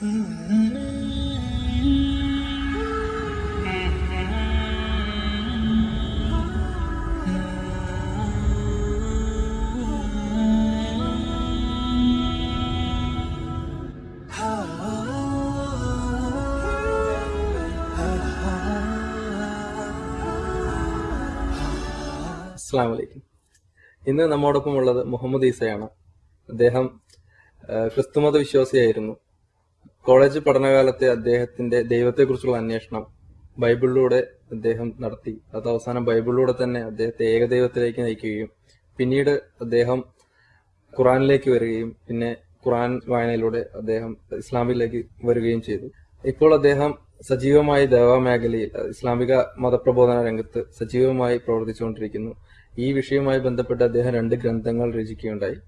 അസ്സാം ഇന്ന് നമ്മോടൊപ്പം ഉള്ളത് മുഹമ്മദ് ഈസയാണ്. അദ്ദേഹം ക്രിസ്തുമത വിശ്വാസിയായിരുന്നു കോളേജ് പഠനകാലത്തെ അദ്ദേഹത്തിന്റെ ദൈവത്തെക്കുറിച്ചുള്ള അന്വേഷണം ബൈബിളിലൂടെ അദ്ദേഹം നടത്തി. അത് അവസാനം ബൈബിളിലൂടെ തന്നെ അദ്ദേഹത്തെ ഏകദൈവത്തിലേക്ക് നയിക്കുകയും പിന്നീട് അദ്ദേഹം ഖുറാനിലേക്ക് വരികയും പിന്നെ ഖുറാൻ വായനയിലൂടെ അദ്ദേഹം ഇസ്ലാമിലേക്ക് വരികയും ചെയ്തു. ഇപ്പോൾ അദ്ദേഹം സജീവമായി ദേവാ മേഖലയിൽ ഇസ്ലാമിക മതപ്രബോധന രംഗത്ത് സജീവമായി പ്രവർത്തിച്ചുകൊണ്ടിരിക്കുന്നു. ഈ വിഷയവുമായി ബന്ധപ്പെട്ട് അദ്ദേഹം രണ്ട് ഗ്രന്ഥങ്ങൾ രചിക്കുകയുണ്ടായി.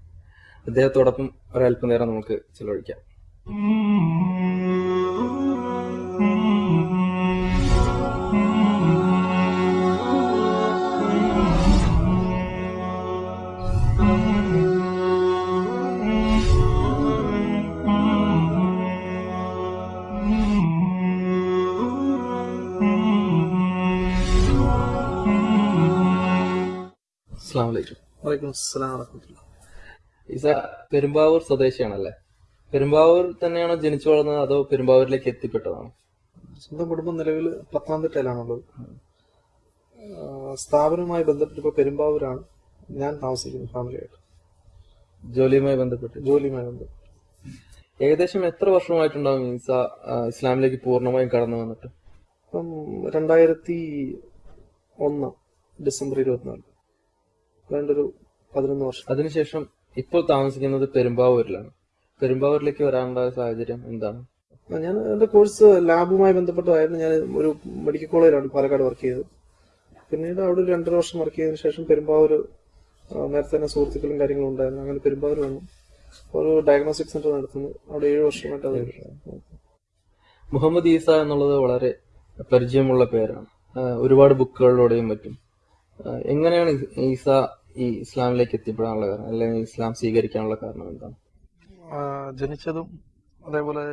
അദ്ദേഹത്തോടൊപ്പം ഒരല്പനേരം നമുക്ക് ചെലവഴിക്കാം. അസ്സാം വലൈക്കും വലൈക്കും അസ്സലാം വറഹമത്തുള്ള ഈസ പെരുമ്പാവൂർ സ്വദേശിയാണല്ലേ? പെരുമ്പാവൂർ തന്നെയാണോ ജനിച്ചു വളർന്നത് അതോ പെരുമ്പാവൂരിലേക്ക് എത്തിപ്പെട്ടതാണോ? സ്വന്തം കുടുംബം നിലവിൽ പത്തനംതിട്ടയിലാണുള്ളത് സ്ഥാപനവുമായി ബന്ധപ്പെട്ടിപ്പോ പെരുമ്പാവൂരാണ്. ഞാൻ താമസിക്കുന്നത് ഫാമിലിയായിട്ട്. ജോലിയുമായി ബന്ധപ്പെട്ട്? ജോലിയുമായി ബന്ധപ്പെട്ട്. ഏകദേശം എത്ര വർഷമായിട്ടുണ്ടാവും ഈസ ആ, ഇസ്ലാമിലേക്ക് പൂർണമായും കടന്നു വന്നിട്ട്? ഇപ്പം രണ്ടായിരത്തി ഒന്ന് ഡിസംബർ ഇരുപത്തിനാല്. വേണ്ടൊരു പതിനൊന്ന് വർഷം. അതിനുശേഷം ഇപ്പോൾ താമസിക്കുന്നത് പെരുമ്പാവൂരിലാണ്. പെരുമ്പാവൂരിലേക്ക് വരാനുള്ള സാഹചര്യം എന്താണ്? ഞാൻ എന്റെ കോഴ്സ് ലാബുമായി ബന്ധപ്പെട്ടതായിരുന്നു. ഞാൻ ഒരു മെഡിക്കൽ കോളേജിലാണ് പാലക്കാട് വർക്ക് ചെയ്തത്. പിന്നീട് അവിടെ ഒരു രണ്ടര വർഷം വർക്ക് ചെയ്തതിനു ശേഷം പെരുമ്പാവൂർ നേരത്തെ തന്നെ സുഹൃത്തുക്കളും കാര്യങ്ങളും ഉണ്ടായിരുന്നു. അങ്ങനെ പെരുമ്പാവൂർ വന്നു. ഒരു ഡയഗ്നോസ്റ്റിക് സെന്റർ നടത്തുന്നു. അവിടെ ഏഴ് വർഷമായിട്ട് അത് മുഹമ്മദ് ഈസ എന്നുള്ളത് വളരെ പരിചയമുള്ള പേരാണ്. ഒരുപാട് ബുക്കുകളിലൂടെയും മറ്റും. എങ്ങനെയാണ് ഈസ ഈ ഇസ്ലാമിലേക്ക് എത്തിപ്പെടാനുള്ള കാരണം? അല്ലെങ്കിൽ ഇസ്ലാം സ്വീകരിക്കാനുള്ള കാരണം എന്താണ്? ജനിച്ചതും അതേപോലെ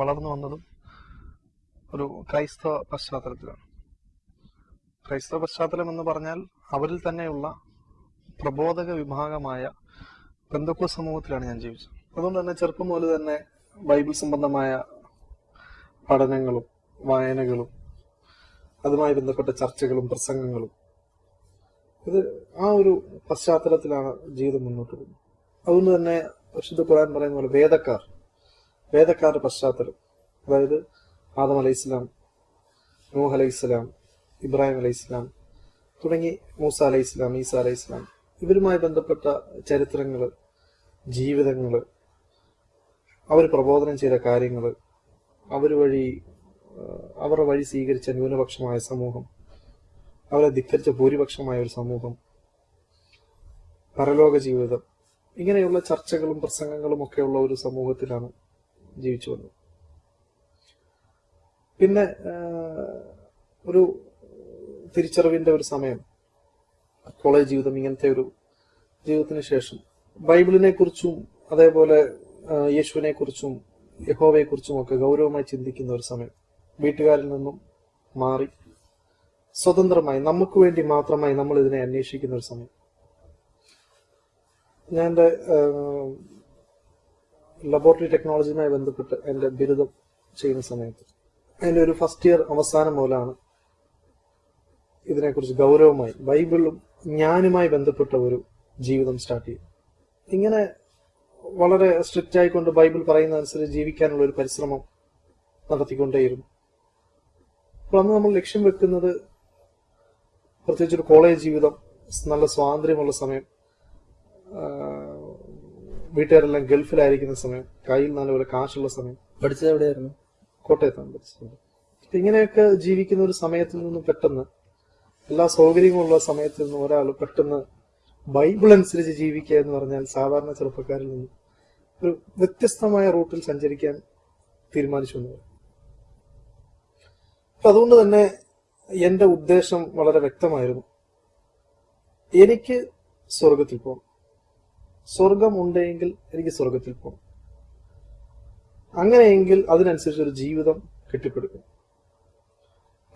വളർന്നു വന്നതും ഒരു ക്രൈസ്തവ പശ്ചാത്തലത്തിലാണ്. ക്രൈസ്തവ പശ്ചാത്തലം എന്ന് പറഞ്ഞാൽ അവരിൽ തന്നെയുള്ള പ്രബോധക വിഭാഗമായ ബന്ധുക്കോ സമൂഹത്തിലാണ് ഞാൻ ജീവിച്ചത്. അതുകൊണ്ട് തന്നെ ചെറുപ്പം മുതൽ തന്നെ ബൈബിൾ സംബന്ധമായ പഠനങ്ങളും വായനകളും അതുമായി ബന്ധപ്പെട്ട ചർച്ചകളും പ്രസംഗങ്ങളും ഇത് ആ ഒരു പശ്ചാത്തലത്തിലാണ് ജീവിതം മുന്നോട്ട് പോകുന്നത്. അതുകൊണ്ട് തന്നെ പരിശുദ്ധ ഖുർആൻ പറയുന്ന പോലെ വേദക്കാർ വേദക്കാരുടെ പശ്ചാത്തലം. അതായത് ആദം അലൈഹി ഇസ്ലാം നൂഹ് അലൈഹി ഇസ്ലാം ഇബ്രാഹിം അലൈഹി ഇസ്ലാം തുടങ്ങി മൂസ അലൈഹി ഇസ്ലാം ഈസ അലൈഹി ഇസ്ലാം ഇവരുമായി ബന്ധപ്പെട്ട ചരിത്രങ്ങൾ ജീവിതങ്ങൾ അവർ പ്രബോധനം ചെയ്ത കാര്യങ്ങൾ അവർ വഴി അവരുടെ വഴി സ്വീകരിച്ച ന്യൂനപക്ഷമായ സമൂഹം അവരെ ധിക്കരിച്ച ഭൂരിപക്ഷമായ ഒരു സമൂഹം പരലോക ജീവിതം ഇങ്ങനെയുള്ള ചർച്ചകളും പ്രസംഗങ്ങളും ഒക്കെയുള്ള ഒരു സമൂഹത്തിലാണ് ജീവിച്ചു വന്നത്. പിന്നെ ഒരു തിരിച്ചറിവിന്റെ ഒരു സമയം. കോളേജ് ജീവിതം ഇങ്ങനത്തെ ഒരു ജീവിതത്തിന് ശേഷം. ബൈബിളിനെ കുറിച്ചും അതേപോലെ യേശുവിനെ കുറിച്ചും യഹോവയെ കുറിച്ചും ഒക്കെ ഗൗരവമായി ചിന്തിക്കുന്ന ഒരു സമയം. വീട്ടുകാരിൽ നിന്നും മാറി സ്വതന്ത്രമായി നമുക്ക് വേണ്ടി മാത്രമായി നമ്മൾ ഇതിനെ അന്വേഷിക്കുന്ന ഒരു സമയം. ഞാൻ എന്റെ ലബോറട്ടറി ടെക്നോളജിയുമായി ബന്ധപ്പെട്ട് എന്റെ ബിരുദം ചെയ്യുന്ന സമയത്ത് എന്റെ ഒരു ഫസ്റ്റ് ഇയർ അവസാനം മുതലാണ് ഇതിനെക്കുറിച്ച് ഗൗരവമായി ബൈബിളും ഞാനുമായി ബന്ധപ്പെട്ട ഒരു ജീവിതം സ്റ്റാർട്ട് ചെയ്തു ഇങ്ങനെ വളരെ സ്ട്രിക്റ്റ് ആയിക്കൊണ്ട് ബൈബിൾ പറയുന്ന അനുസരിച്ച് ജീവിക്കാനുള്ള ഒരു പരിശ്രമം നടത്തിക്കൊണ്ടേയിരുന്നു. അപ്പോൾ അന്ന് നമ്മൾ ലക്ഷ്യം വെക്കുന്നത് പ്രത്യേകിച്ച് ഒരു കോളേജ് ജീവിതം നല്ല സ്വാതന്ത്ര്യമുള്ള സമയം വീട്ടുകാരെല്ലാം ഗൾഫിലായിരിക്കുന്ന സമയം കയ്യിൽ നല്ലപോലെ കാശുള്ള സമയം. പഠിച്ചത് എവിടെയായിരുന്നു? കോട്ടയത്താണ് പഠിച്ചത്. അപ്പൊ ഇങ്ങനെയൊക്കെ ജീവിക്കുന്ന ഒരു സമയത്തിൽ നിന്നും പെട്ടെന്ന് എല്ലാ സൗകര്യങ്ങളുള്ള സമയത്തിൽ നിന്നും ഒരാൾ പെട്ടെന്ന് ബൈബിൾ അനുസരിച്ച് ജീവിക്കുക എന്ന് പറഞ്ഞാൽ സാധാരണ ചെറുപ്പക്കാരിൽ നിന്ന് ഒരു വ്യത്യസ്തമായ റൂട്ടിൽ സഞ്ചരിക്കാൻ തീരുമാനിച്ചു എന്ന്. അതുകൊണ്ട് തന്നെ എന്റെ ഉദ്ദേശം വളരെ വ്യക്തമായിരുന്നു. എനിക്ക് സ്വർഗത്തിൽ പോകണം. സ്വർഗം ഉണ്ടെങ്കിൽ എനിക്ക് സ്വർഗത്തിൽ പോകണം അങ്ങനെയെങ്കിൽ അതിനനുസരിച്ച് ഒരു ജീവിതം കെട്ടിപ്പടുക്കും.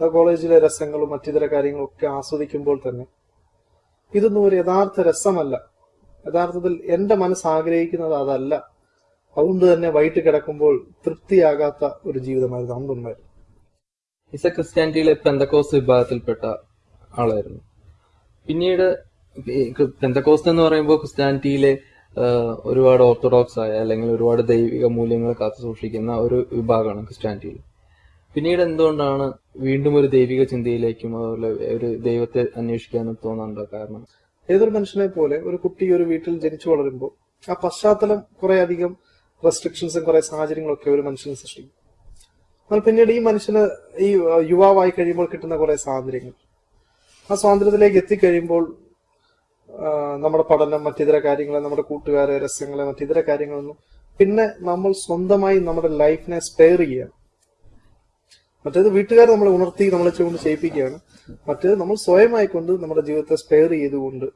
ആ കോളേജിലെ രസങ്ങളും മറ്റിതര കാര്യങ്ങളും ഒക്കെ ആസ്വദിക്കുമ്പോൾ തന്നെ ഇതൊന്നും ഒരു യഥാർത്ഥ രസമല്ല. യഥാർത്ഥത്തിൽ എന്റെ മനസ്സ് ആഗ്രഹിക്കുന്നത് അതല്ല. അതുകൊണ്ട് തന്നെ വൈകിട്ട് കിടക്കുമ്പോൾ തൃപ്തിയാകാത്ത ഒരു ജീവിതമായിരുന്നു അന്നുണ്ടായിരുന്നു. ഇസ ക്രിസ്ത്യാനിറ്റിയിലെ പെന്തക്കോസ് വിഭാഗത്തിൽപ്പെട്ട ആളായിരുന്നു. പിന്നീട് പെന്തക്കോസ്റ്റ് എന്ന് പറയുമ്പോൾ ക്രിസ്ത്യാനിറ്റിയിലെ ഒരുപാട് ഓർത്തഡോക്സ് ആയ അല്ലെങ്കിൽ ഒരുപാട് ദൈവിക മൂല്യങ്ങൾ കാത്തു സൂക്ഷിക്കുന്ന ഒരു വിഭാഗമാണ് ക്രിസ്ത്യാനിറ്റിയിൽ. പിന്നീട് എന്തുകൊണ്ടാണ് വീണ്ടും ഒരു ദൈവിക ചിന്തയിലേക്കും അതുപോലെ ഒരു ദൈവത്തെ അന്വേഷിക്കാനും തോന്നാനുള്ള കാരണം? ഏതൊരു മനുഷ്യനെ പോലെ ഒരു കുട്ടി ഒരു വീട്ടിൽ ജനിച്ചു വളരുമ്പോൾ ആ പശ്ചാത്തലം കുറെ അധികം റെസ്ട്രിക്ഷൻസും കുറെ സാഹചര്യങ്ങളൊക്കെ ഒരു മനുഷ്യനെ സൃഷ്ടിക്കും. എന്നാൽ പിന്നീട് ഈ മനുഷ്യന് ഈ യുവാവായി കഴിയുമ്പോൾ കിട്ടുന്ന കുറെ സ്വാതന്ത്ര്യങ്ങൾ. ആ സ്വാതന്ത്ര്യത്തിലേക്ക് എത്തിക്കഴിയുമ്പോൾ നമ്മുടെ പഠനം മറ്റിതര കാര്യങ്ങളെ നമ്മുടെ കൂട്ടുകാരെ രസങ്ങളെ മറ്റിതര കാര്യങ്ങളൊന്നും. പിന്നെ നമ്മൾ സ്വന്തമായി നമ്മുടെ ലൈഫിനെ സ്പെയർ ചെയ്യുകയാണ് മറ്റേത് വീട്ടുകാർ നമ്മളെ ഉണർത്തി നമ്മളെ കൊണ്ട് ചെയ്യിപ്പിക്കുകയാണ്. മറ്റേത് നമ്മൾ സ്വയമായി കൊണ്ട് നമ്മുടെ ജീവിതത്തെ സ്പെയർ ചെയ്തുകൊണ്ട്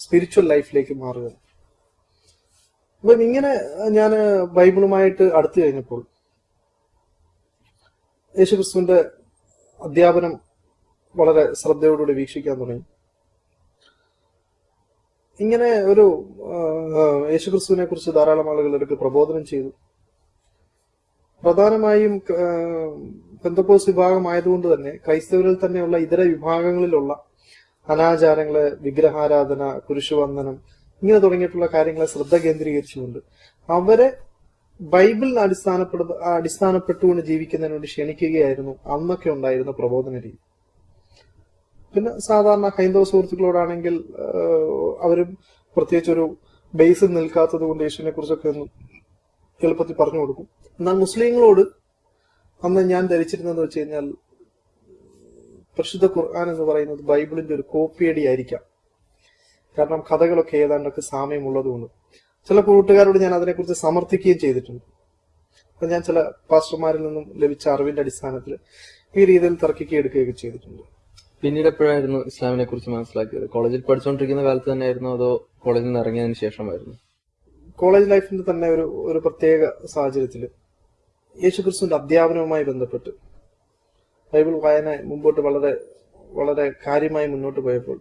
സ്പിരിച്വൽ ലൈഫിലേക്ക് മാറുക അപ്പം ഇങ്ങനെ ഞാൻ ബൈബിളുമായിട്ട് അടുത്തു കഴിഞ്ഞപ്പോൾ യേശുക്രിസ്തുവിന്റെ അധ്യാപനം വളരെ ശ്രദ്ധയോടുകൂടി വീക്ഷിക്കാൻ തുടങ്ങി. ഇങ്ങനെ ഒരു യേശുക്രിസ്തുവിനെ കുറിച്ച് ധാരാളം ആളുകൾ എടുക്ക് പ്രബോധനം ചെയ്തു. പ്രധാനമായും പെന്തക്കോസ് വിഭാഗമായതുകൊണ്ട് തന്നെ ക്രൈസ്തവരിൽ തന്നെയുള്ള ഇതര വിഭാഗങ്ങളിലുള്ള അനാചാരങ്ങൾ വിഗ്രഹാരാധന കുരിശുവന്ദനം ഇങ്ങനെ തുടങ്ങിയിട്ടുള്ള കാര്യങ്ങളെ ശ്രദ്ധ കേന്ദ്രീകരിച്ചുകൊണ്ട് അവരെ ബൈബിളിന് അടിസ്ഥാനപ്പെടുത്ത അടിസ്ഥാനപ്പെട്ടുകൊണ്ട് ജീവിക്കുന്നതിന് വേണ്ടി ക്ഷണിക്കുകയായിരുന്നു അന്നൊക്കെ ഉണ്ടായിരുന്ന പ്രബോധന രീതി. പിന്നെ സാധാരണ ഹൈന്ദവ സുഹൃത്തുക്കളോടാണെങ്കിൽ അവരും പ്രത്യേകിച്ച് ഒരു ബേസ് നിൽക്കാത്തത് കൊണ്ട് യേശുവിനെ കുറിച്ചൊക്കെ ഒന്ന് എളുപ്പത്തിൽ പറഞ്ഞു കൊടുക്കും. എന്നാൽ മുസ്ലിങ്ങളോട് അന്ന് ഞാൻ ധരിച്ചിരുന്നതെന്ന് വെച്ച് കഴിഞ്ഞാൽ പരിശുദ്ധ ഖുർആൻ എന്ന് പറയുന്നത് ബൈബിളിന്റെ ഒരു കോപ്പിയടി ആയിരിക്കാം. കാരണം കഥകളൊക്കെ ഏതാണ്ടൊക്കെ സാമ്യമുള്ളത് കൊണ്ട്. ചില കൂട്ടുകാരോട് ഞാൻ അതിനെക്കുറിച്ച് സമർത്ഥിക്കുകയും ചെയ്തിട്ടുണ്ട്. അപ്പൊ ഞാൻ ചില പാസ്റ്റർമാരിൽ നിന്നും ലഭിച്ച അറിവിന്റെ അടിസ്ഥാനത്തിൽ ഈ രീതിയിൽ തർക്കിക്കുകയും എടുക്കുകയൊക്കെ ചെയ്തിട്ടുണ്ട്. പിന്നീട് എപ്പോഴായിരുന്നു ഇസ്ലാമിനെ കുറിച്ച് മനസ്സിലാക്കിയത്? കോളേജിൽ പഠിച്ചുകൊണ്ടിരിക്കുന്ന കാലത്ത് തന്നെയായിരുന്നു അതോ കോളേജിൽ നിന്ന് ഇറങ്ങിയതിന് ശേഷമായിരുന്നു? കോളേജ് ലൈഫിന്റെ തന്നെ ഒരു ഒരു പ്രത്യേക സാഹചര്യത്തിൽ യേശുക്രിസ്തുവിന്റെ അധ്യാപനവുമായി ബന്ധപ്പെട്ട് ബൈബിൾ വായന മുമ്പോട്ട് വളരെ വളരെ കാര്യമായി മുന്നോട്ട് പോയപ്പോൾ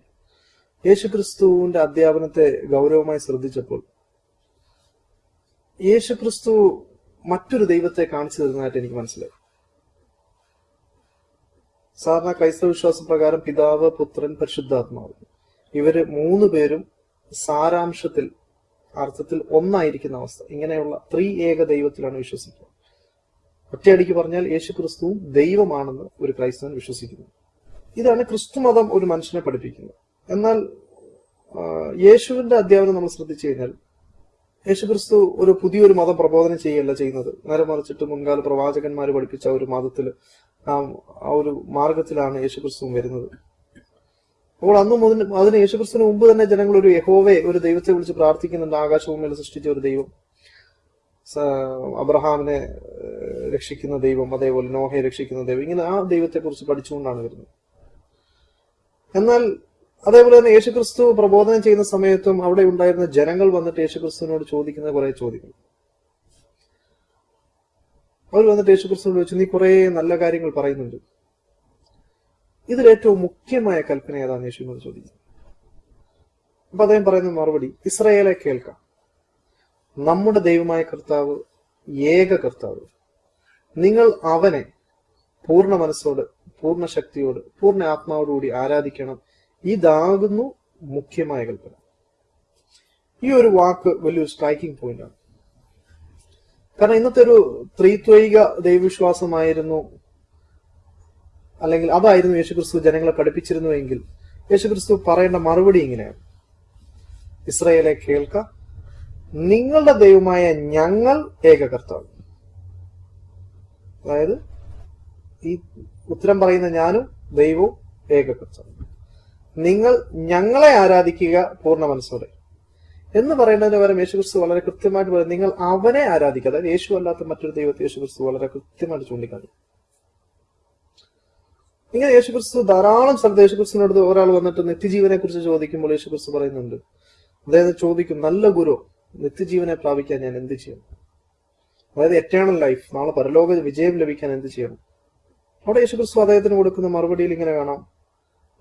യേശുക്രിസ്തുവിന്റെ അധ്യാപനത്തെ ഗൗരവമായി ശ്രദ്ധിച്ചപ്പോൾ യേശുക്രിസ്തു മറ്റൊരു ദൈവത്തെ കാണിച്ചു തരുന്നതായിട്ട് എനിക്ക് മനസ്സിലായി. സാധാരണ ക്രൈസ്തവ വിശ്വാസ പ്രകാരം പിതാവ് പുത്രൻ പരിശുദ്ധാത്മാവ്. ഇവർ മൂന്ന് പേരും സാരാംശത്തിൽ അർത്ഥത്തിൽ ഒന്നായിരിക്കുന്ന അവസ്ഥ. ഇങ്ങനെയുള്ള ത്രീ ഏക ദൈവത്തിലാണ് വിശ്വസിക്കുക. ഒറ്റയടിക്ക് പറഞ്ഞാൽ യേശു ക്രിസ്തുവും ദൈവമാണെന്ന് ഒരു ക്രൈസ്തവൻ വിശ്വസിക്കുന്നു. ഇതാണ് ക്രിസ്തു മതം ഒരു മനുഷ്യനെ പഠിപ്പിക്കുന്നത്. എന്നാൽ യേശുവിന്റെ അധ്യാപനം നമ്മൾ ശ്രദ്ധിച്ചു കഴിഞ്ഞാൽ യേശു ക്രിസ്തു ഒരു പുതിയൊരു മതം പ്രബോധനം ചെയ്യല്ല ചെയ്യുന്നത്. നേരെ മറിച്ചിട്ട് മുൻകാല പ്രവാചകന്മാർ പഠിപ്പിച്ച ഒരു മതത്തിൽ ആ ഒരു മാർഗത്തിലാണ് യേശുക്രിസ്തു വരുന്നത്. അപ്പോൾ അന്ന് മുതൽ അതിന് യേശുക്രിസ്തുവിന് മുമ്പ് തന്നെ ജനങ്ങൾ ഒരു യഹോവെ ഒരു ദൈവത്തെ വിളിച്ച് പ്രാർത്ഥിക്കുന്നുണ്ട്. ആകാശഭൂമിയിൽ സൃഷ്ടിച്ച ഒരു ദൈവം. അബ്രഹാമിനെ രക്ഷിക്കുന്ന ദൈവം അതേപോലെ നോഹയെ രക്ഷിക്കുന്ന ദൈവം. ഇങ്ങനെ ആ ദൈവത്തെ കുറിച്ച് പഠിച്ചുകൊണ്ടാണ് വരുന്നത്. എന്നാൽ അതേപോലെ തന്നെ യേശുക്രിസ്തു പ്രബോധനം ചെയ്യുന്ന സമയത്തും അവിടെ ഉണ്ടായിരുന്ന ജനങ്ങൾ വന്നിട്ട് യേശുക്രിസ്തുവിനോട് ചോദിക്കുന്ന കുറെ ചോദ്യങ്ങൾ. അവർ വന്നിട്ട് യേശുക്രിസ്തുവിനോട് ചോദിച്ചു നീ കുറെ നല്ല കാര്യങ്ങൾ പറയുന്നുണ്ട്. ഇതിൽ ഏറ്റവും മുഖ്യമായ കൽപ്പന ഏതാണെന്ന് യേശുവിനോട് ചോദിക്കുന്നത് അപ്പൊ അദ്ദേഹം പറയുന്ന മറുപടി ഇസ്രയേലെ കേൾക്കാം. നമ്മുടെ ദൈവമായ കർത്താവ് ഏക കർത്താവ്. നിങ്ങൾ അവനെ പൂർണ മനസ്സോട് പൂർണ ശക്തിയോട് പൂർണ ആത്മാവോടുകൂടി ആരാധിക്കണം ഇതാകുന്നു മുഖ്യമായ കൽപ്പന. ഈ ഒരു വാക്ക് വലിയൊരു സ്ട്രൈക്കിംഗ് പോയിന്റ് ആണ് കാരണം ഇന്നത്തെ ഒരു ത്രിത്വൈക ദൈവവിശ്വാസമായിരുന്നു അല്ലെങ്കിൽ അതായിരുന്നു യേശുക്രിസ്തു ജനങ്ങളെ പഠിപ്പിച്ചിരുന്നുവെങ്കിൽ യേശുക്രിസ്തു പറയേണ്ട മറുപടി ഇങ്ങനെയാണ്. ഇസ്രയേലെ കേൾക്ക നിങ്ങളുടെ ദൈവമായ ഞങ്ങൾ ഏക കർത്താവ്. അതായത് ഈ ഉത്തരം പറയുന്ന ഞാനും ദൈവവും ഏക കർത്താവ്. നിങ്ങൾ ഞങ്ങളെ ആരാധിക്കുക പൂർണ മനസ്സോടെ. എന്ന് പറയുന്നതിന് പകരം യേശു ക്രിസ്തു വളരെ കൃത്യമായിട്ട് പറയും നിങ്ങൾ അവനെ ആരാധിക്കുക. അതായത് യേശു അല്ലാത്ത മറ്റൊരു ദൈവത്തെ യേശു ക്രിസ്തു വളരെ കൃത്യമായിട്ട് ചൂണ്ടിക്കാണും ഇങ്ങനെ യേശു ക്രിസ്തു ധാരാളം സ്ഥലത്ത് യേശു ക്രിസ്തുവിനടുത്ത് ഒരാൾ വന്നിട്ട് നിത്യജീവനെ കുറിച്ച് ചോദിക്കുമ്പോൾ യേശു ക്രിസ്തു പറയുന്നുണ്ട്. അതായത് ചോദിക്കും നല്ല ഗുരു നിത്യജീവനെ പ്രാപിക്കാൻ ഞാൻ എന്ത് ചെയ്യും അതായത് എറ്റേണൽ ലൈഫ് നാളെ പരലോക വിജയം ലഭിക്കാൻ എന്ത് ചെയ്യണം? അവിടെ യേശു ക്രിസ്തു അദ്ദേഹത്തിന് കൊടുക്കുന്ന മറുപടിയിൽ ഇങ്ങനെ കാണാം.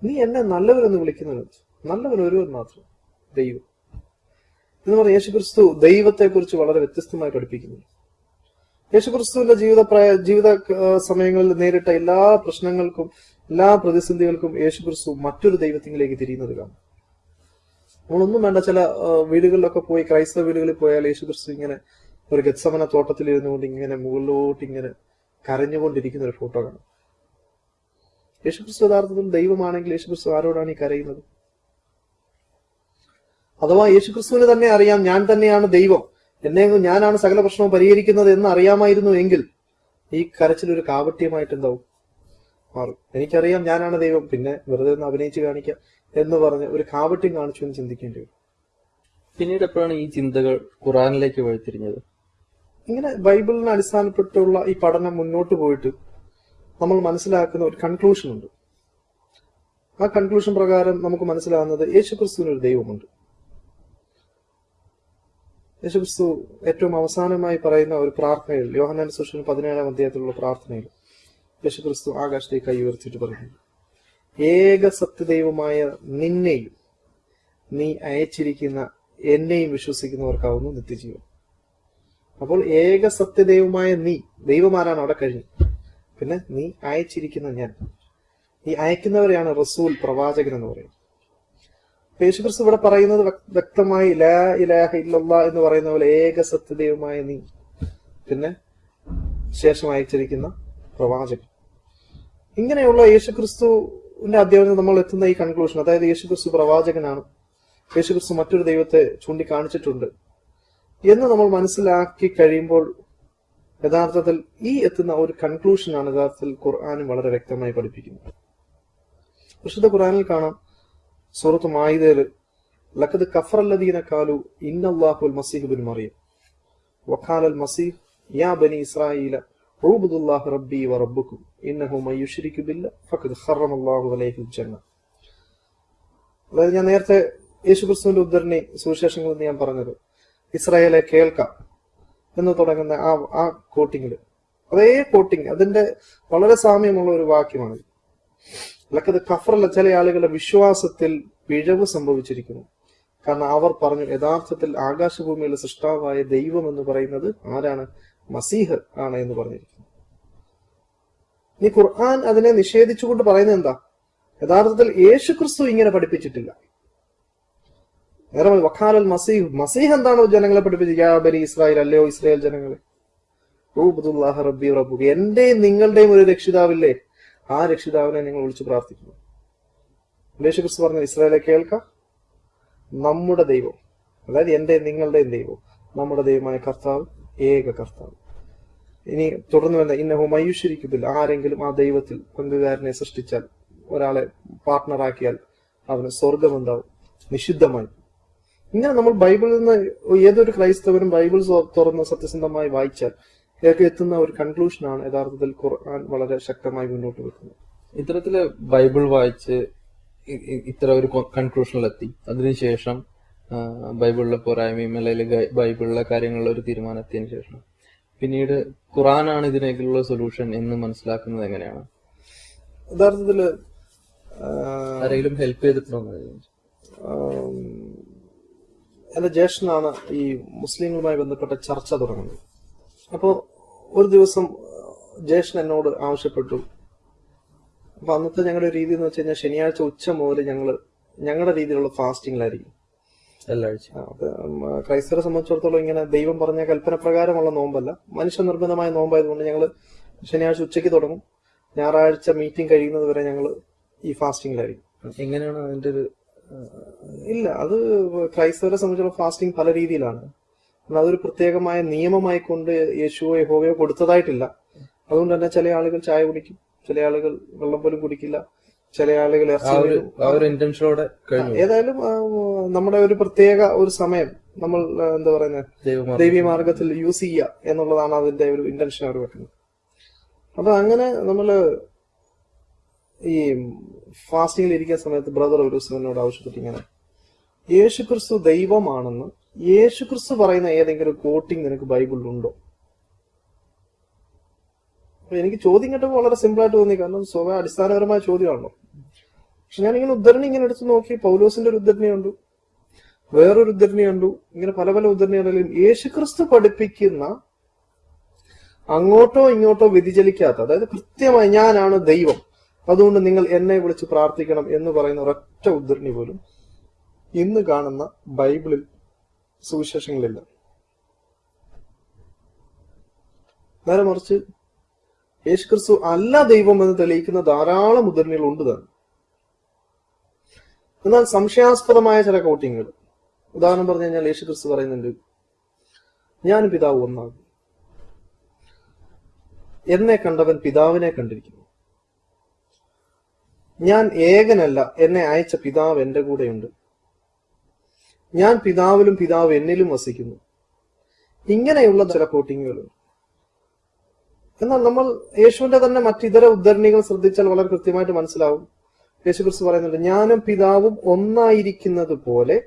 നീ എന്നെ നല്ലവരെന്ന് വിളിക്കുന്നു നല്ലവൻ ഒരുവൻ മാത്രം. ദൈവം. എന്ന് പറഞ്ഞ യേശുക്രിസ്തു ദൈവത്തെക്കുറിച്ച് വളരെ വ്യത്യസ്തമായി പഠിപ്പിക്കുന്നു. യേശുക്രിസ്തുവിന്റെ ജീവിത ജീവിത സമയങ്ങളിൽ നേരിട്ട എല്ലാ പ്രശ്നങ്ങൾക്കും എല്ലാ പ്രതിസന്ധികൾക്കും യേശുക്രിസ്തു മറ്റൊരു ദൈവത്തിലേക്ക് തിരിയുന്നത് കാണാം. നമ്മളൊന്നും വേണ്ട ചില വീടുകളിലൊക്കെ പോയി ക്രൈസ്തവ വീടുകളിൽ പോയാൽ യേശുക്രിസ്തു ഇങ്ങനെ ഒരു ഗത്സമന തോട്ടത്തിൽ ഇരുന്നുകൊണ്ട് ഇങ്ങനെ മുകളിലോട്ട് ഇങ്ങനെ കരഞ്ഞുകൊണ്ടിരിക്കുന്ന ഒരു ഫോട്ടോ കാണാം. യേശുക്രിസ്തു യഥാർത്ഥത്തിൽ ദൈവമാണെങ്കിൽ യേശുക്രിസ്തു ആരോടാണ് ഈ കരയുന്നത്? അഥവാ യേശുക്രിസ്തുവിന് തന്നെ അറിയാം ഞാൻ തന്നെയാണ് ദൈവം. എന്നെ ഞാനാണ് സകല പ്രശ്നവും പരിഹരിക്കുന്നത് എന്ന് അറിയാമായിരുന്നു എങ്കിൽ ഈ കരച്ചിൽ ഒരു കാപട്യമായിട്ട് എന്താവും? മാറും. എനിക്കറിയാം ഞാനാണ് ദൈവം പിന്നെ വെറുതെ ഒന്ന് അഭിനയിച്ച് കാണിക്കാം എന്ന് പറഞ്ഞ് ഒരു കാപട്യം കാണിച്ചു എന്ന് ചിന്തിക്കേണ്ടി വരും. പിന്നീട് എപ്പോഴാണ് ഈ ചിന്തകൾ ഖുറാനിലേക്ക് വഴിത്തിരിഞ്ഞത്? ഇങ്ങനെ ബൈബിളിനെ അടിസ്ഥാനപ്പെട്ടുള്ള ഈ പഠനം മുന്നോട്ട് പോയിട്ട് നമ്മൾ മനസ്സിലാക്കുന്ന ഒരു കൺക്ലൂഷൻ ഉണ്ട്. ആ കൺക്ലൂഷൻ പ്രകാരം നമുക്ക് മനസ്സിലാകുന്നത് യേശുക്രിസ്തുവിന് ഒരു ദൈവമുണ്ട്. യേശുക്രിസ്തു ഏറ്റവും അവസാനമായി പറയുന്ന ഒരു പ്രാർത്ഥനയിൽ യോഹനാൻ സുഷൻ പതിനേഴാം അധ്യായത്തിലുള്ള പ്രാർത്ഥനയിൽ യേശുക്രിസ്തു ആകാശത്തേക്ക് കൈ ഉയർത്തിയിട്ട് പറയുന്നു. ഏക സത്യദൈവമായ നിന്നെയും നീ അയച്ചിരിക്കുന്ന എന്നെയും വിശ്വസിക്കുന്നവർക്കാവുന്നു നിത്യജീവൻ. അപ്പോൾ ഏക സത്യദൈവമായ നീ ദൈവമാരാണ് അവിടെ കഴിഞ്ഞു? പിന്നെ നീ അയച്ചിരിക്കുന്ന ഞാൻ. ഈ അയക്കുന്നവരെയാണ് റസൂൽ പ്രവാചകൻ എന്ന് പറയുന്നത്. യേശുക്രിസ്തു ഇവിടെ പറയുന്നത് വ്യക്തമായി ലാ ഇലാഹ ഇല്ലല്ലാ എന്ന് പറയുന്ന പോലെ ഏക സത്യദൈവമായ നീ. പിന്നെ ശേഷം അയച്ചിരിക്കുന്ന പ്രവാചകൻ. ഇങ്ങനെയുള്ള യേശുക്രിസ്തുവിന്റെ അധ്യാപനം നമ്മൾ എത്തുന്ന ഈ കൺക്ലൂഷൻ അതായത് യേശുക്രിസ്തു പ്രവാചകനാണ്. യേശുക്രിസ്തു മറ്റൊരു ദൈവത്തെ ചൂണ്ടിക്കാണിച്ചിട്ടുണ്ട് എന്ന് നമ്മൾ മനസ്സിലാക്കി കഴിയുമ്പോൾ യഥാർത്ഥത്തിൽ ഈ എത്തുന്ന ഒരു കൺക്ലൂഷനാണ് യഥാർത്ഥത്തിൽ ഖുർആാനും വളരെ വ്യക്തമായി പഠിപ്പിക്കുന്നത്. വിശുദ്ധ ഖുർആാനിൽ കാണാം സൂറത്ത് മായിദയിൽ ലക്കത് കഫറല്ലദീന കാലു ഇന്നല്ലാഹുൽ മസീഹ് ബിൻ മറിയം. വഖാലൽ മസീഹ് യാ ബനി ഇസ്രായീല ഉഅ്ബുദുല്ലാഹ റബ്ബി വ റബ്ബുക്കും ഇന്നഹു മൻ യുശ്രികു ബില്ല ഫഖദ് ഖറമല്ലാഹു അലൈഹിൽ ജന്ന. അതായത് ഞാൻ നേരത്തെ യേശുക്രിസ്തുവിന്റെ ഉദ്ധരണി സുവിശേഷങ്ങളിൽ ഞാൻ പറഞ്ഞത്. ഇസ്രായേലെ കേൾക്കാം. എന്ന് തുടങ്ങുന്ന ആ ആ കോട്ടിങ്ങിൽ അതേ കോട്ടിങ് അതിന്റെ വളരെ സാമ്യമുള്ള ഒരു വാക്യമാണ്. അല്ലക്കത് കഫറല്ല ചില ആളുകളുടെ വിശ്വാസത്തിൽ പിഴവ് സംഭവിച്ചിരിക്കുന്നു. കാരണം അവർ പറഞ്ഞു യഥാർത്ഥത്തിൽ ആകാശഭൂമിയിലെ സൃഷ്ടാവായ ദൈവം എന്ന് പറയുന്നത് ആരാണ്? മസീഹ് ആണ് എന്ന് പറഞ്ഞിരിക്കുന്നു. ഇനി ഖുർആൻ അതിനെ നിഷേധിച്ചുകൊണ്ട് പറയുന്നത് എന്താ? യഥാർത്ഥത്തിൽ യേശു ക്രിസ്തു ഇങ്ങനെ പഠിപ്പിച്ചിട്ടില്ല. വഖാലൽ മസീഹ്. മസീഹ് എന്താണോ ജനങ്ങളെ പഠിപ്പിച്ചത്? ബനി ഇസ്രായേൽ അല്ലയോ ഇസ്രായേൽ ജനങ്ങളെ? റബ്ബി റബ്ബു എന്റെയും നിങ്ങളുടെയും ഒരു രക്ഷിതാവില്ലേ? ആ രക്ഷിതാവിനെ നിങ്ങൾ വിളിച്ചു പ്രാർത്ഥിക്കുന്നു. ക്രിസ്തു പറഞ്ഞു ഇസ്രായേലെ കേൾക്ക. നമ്മുടെ ദൈവം അതായത് എന്റെ നിങ്ങളുടെയും ദൈവം നമ്മുടെ ദൈവമായ കർത്താവ് ഏക കർത്താവ്. ഇനി തുടർന്ന് വന്ന ഇന്നഹു മയുഷരിക്കുന്നില്ല ആരെങ്കിലും ആ ദൈവത്തിൽ പങ്കുകാരനെ സൃഷ്ടിച്ചാൽ ഒരാളെ പാർട്ട്ണറാക്കിയാൽ അവന് സ്വർഗമുണ്ടാവും നിഷിദ്ധമായി. ഇങ്ങനെ നമ്മൾ ബൈബിളിൽ നിന്ന് ഏതൊരു ക്രൈസ്തവരും ബൈബിൾ തുറന്ന് സത്യസന്ധമായി വായിച്ചാൽ ഇതൊക്കെ എത്തുന്ന ഒരു കൺക്ലൂഷനാണ് യഥാർത്ഥത്തിൽ ഖുർആൻ വളരെ ശക്തമായി മുന്നോട്ട് വെക്കുന്നത്. ഇത്തരത്തിൽ ബൈബിൾ വായിച്ച് ഇത്ര ഒരു കൺക്ലൂഷനിലെത്തി. അതിനുശേഷം ബൈബിളിലെ പോരായ്മയും അല്ലെങ്കിൽ ബൈബിളിലെ കാര്യങ്ങളിൽ ഒരു തീരുമാനം എത്തിയതിനു ശേഷം. പിന്നീട് ഖുറാനാണ് ഇതിനേക്കുള്ള സൊല്യൂഷൻ എന്ന് മനസ്സിലാക്കുന്നത് എങ്ങനെയാണ്? യഥാർത്ഥത്തിൽ ആരെങ്കിലും ഹെൽപ്പ് ചെയ്തിട്ടുണ്ടോ ആം, എന്റെ ജ്യേഷ്ഠനാണ് ഈ മുസ്ലിങ്ങളുമായി ബന്ധപ്പെട്ട ചർച്ച തുടങ്ങുന്നത്. അപ്പോൾ ഒരു ദിവസം ജ്യേഷ്ഠൻ എന്നോട് ആവശ്യപ്പെട്ടു. അപ്പൊ അന്നത്തെ ഞങ്ങളുടെ രീതി എന്ന് വെച്ച് കഴിഞ്ഞാൽ ശനിയാഴ്ച ഉച്ച മുതൽ ഞങ്ങൾ ഞങ്ങളുടെ രീതിയിലുള്ള ഫാസ്റ്റിംഗിലായിരിക്കും. എല്ലാ ആഴ്ചയും ആ, അത് ക്രൈസ്തവരെ സംബന്ധിച്ചിടത്തോളം ഇങ്ങനെ ദൈവം പറഞ്ഞ കൽപ്പന പ്രകാരമുള്ള നോമ്പല്ല. മനുഷ്യ നിർബന്ധമായ നോമ്പായതുകൊണ്ട് ഞങ്ങൾ ശനിയാഴ്ച ഉച്ചയ്ക്ക് തുടങ്ങും. ഞായറാഴ്ച മീറ്റിംഗ് കഴിയുന്നത് വരെ ഞങ്ങൾ ഈ ഫാസ്റ്റിംഗിലായിരിക്കും. എങ്ങനെയാണ് അതിന്റെ ഒരു ഇല്ല അത് ക്രൈസ്തവരെ സംബന്ധിച്ചുള്ള ഫാസ്റ്റിംഗ് പല രീതിയിലാണ്. അതൊരു പ്രത്യേകമായ നിയമമായി കൊണ്ട് യേശുവോ യഹോവയോ കൊടുത്തതായിട്ടില്ല. അതുകൊണ്ട് തന്നെ ചില ആളുകൾ ചായ കുടിക്കും ചില ആളുകൾ വെള്ളം പോലും കുടിക്കില്ല ചില ആളുകൾ ഇന്റൻഷനോടെ ഏതായാലും നമ്മുടെ ഒരു പ്രത്യേക ഒരു സമയം നമ്മൾ എന്താ പറയുന്നത് ദൈവീ മാർഗത്തിൽ യൂസ് ചെയ്യുക എന്നുള്ളതാണ് അതിന്റെ ഒരു ഇന്റൻഷൻ അവർ വെക്കുന്നത്. അപ്പൊ അങ്ങനെ നമ്മൾ ഈ ഫാസ്റ്റിംഗിൽ ഇരിക്കുന്ന സമയത്ത് ബ്രദർ ഒരു ദിവസം എന്നോട് ആവശ്യപ്പെട്ട് ഇങ്ങനെ യേശുക്രിസ്തു ദൈവമാണെന്ന് യേശുക്രിസ്തു പറയുന്ന ഏതെങ്കിലും കോട്ടിങ് നിനക്ക് ബൈബിളിലുണ്ടോ? എനിക്ക് ചോദ്യം കേട്ടപ്പോൾ വളരെ സിമ്പിൾ ആയിട്ട് തോന്നി കാരണം സ്വഭാവ അടിസ്ഥാനപരമായ ചോദ്യമാണല്ലോ. പക്ഷെ ഞാൻ ഇങ്ങനെ ഉദ്ധരണി ഇങ്ങനെ എടുത്തു നോക്കി പൗലോസിന്റെ ഒരു ഉദ്ധരണി കണ്ടു വേറൊരു ഉദ്ധരണി കണ്ടു ഇങ്ങനെ പല പല ഉദ്ധരണികളിലും യേശുക്രിസ്തു പഠിപ്പിക്കുന്ന അങ്ങോട്ടോ ഇങ്ങോട്ടോ വ്യതിചലിക്കാത്ത അതായത് കൃത്യമായി ഞാനാണ് ദൈവം അതുകൊണ്ട് നിങ്ങൾ എന്നെ വിളിച്ച് പ്രാർത്ഥിക്കണം എന്ന് പറയുന്ന ഒരൊറ്റ ഉദ്ധരണി പോലും ഇന്ന് കാണുന്ന ബൈബിളിൽ സുവിശേഷങ്ങളില്ല. നേരെ മറിച്ച് യേശുക്രിസ്തു അല്ല ദൈവം എന്ന് തെളിയിക്കുന്ന ധാരാളം ഉദ്ധരണികൾ ഉണ്ട് തന്നെ. എന്നാൽ സംശയാസ്പദമായ ചില കോട്ടിങ്ങുകൾ. ഉദാഹരണം പറഞ്ഞു കഴിഞ്ഞാൽ യേശു ക്രിസ്തു പറയുന്നുണ്ട് ഞാൻ പിതാവ് ഒന്നാകും എന്നെ കണ്ടവൻ പിതാവിനെ കണ്ടിരിക്കുന്നു. ഞാൻ ഏകനല്ല എന്നെ അയച്ച പിതാവ് എന്റെ കൂടെയുണ്ട്. ഞാൻ പിതാവിലും പിതാവ് എന്നിലും വസിക്കുന്നു. ഇങ്ങനെയുള്ള ചില കോട്ടിങ്ങുകളുണ്ട്. എന്നാൽ നമ്മൾ യേശുവിന്റെ തന്നെ മറ്റിതര ഉദ്ധരണികൾ ശ്രദ്ധിച്ചാൽ വളരെ കൃത്യമായിട്ട് മനസ്സിലാവും. യേശു ക്രിസ്തു പറയുന്നുണ്ട് ഞാനും പിതാവും ഒന്നായിരിക്കുന്നത് പോലെ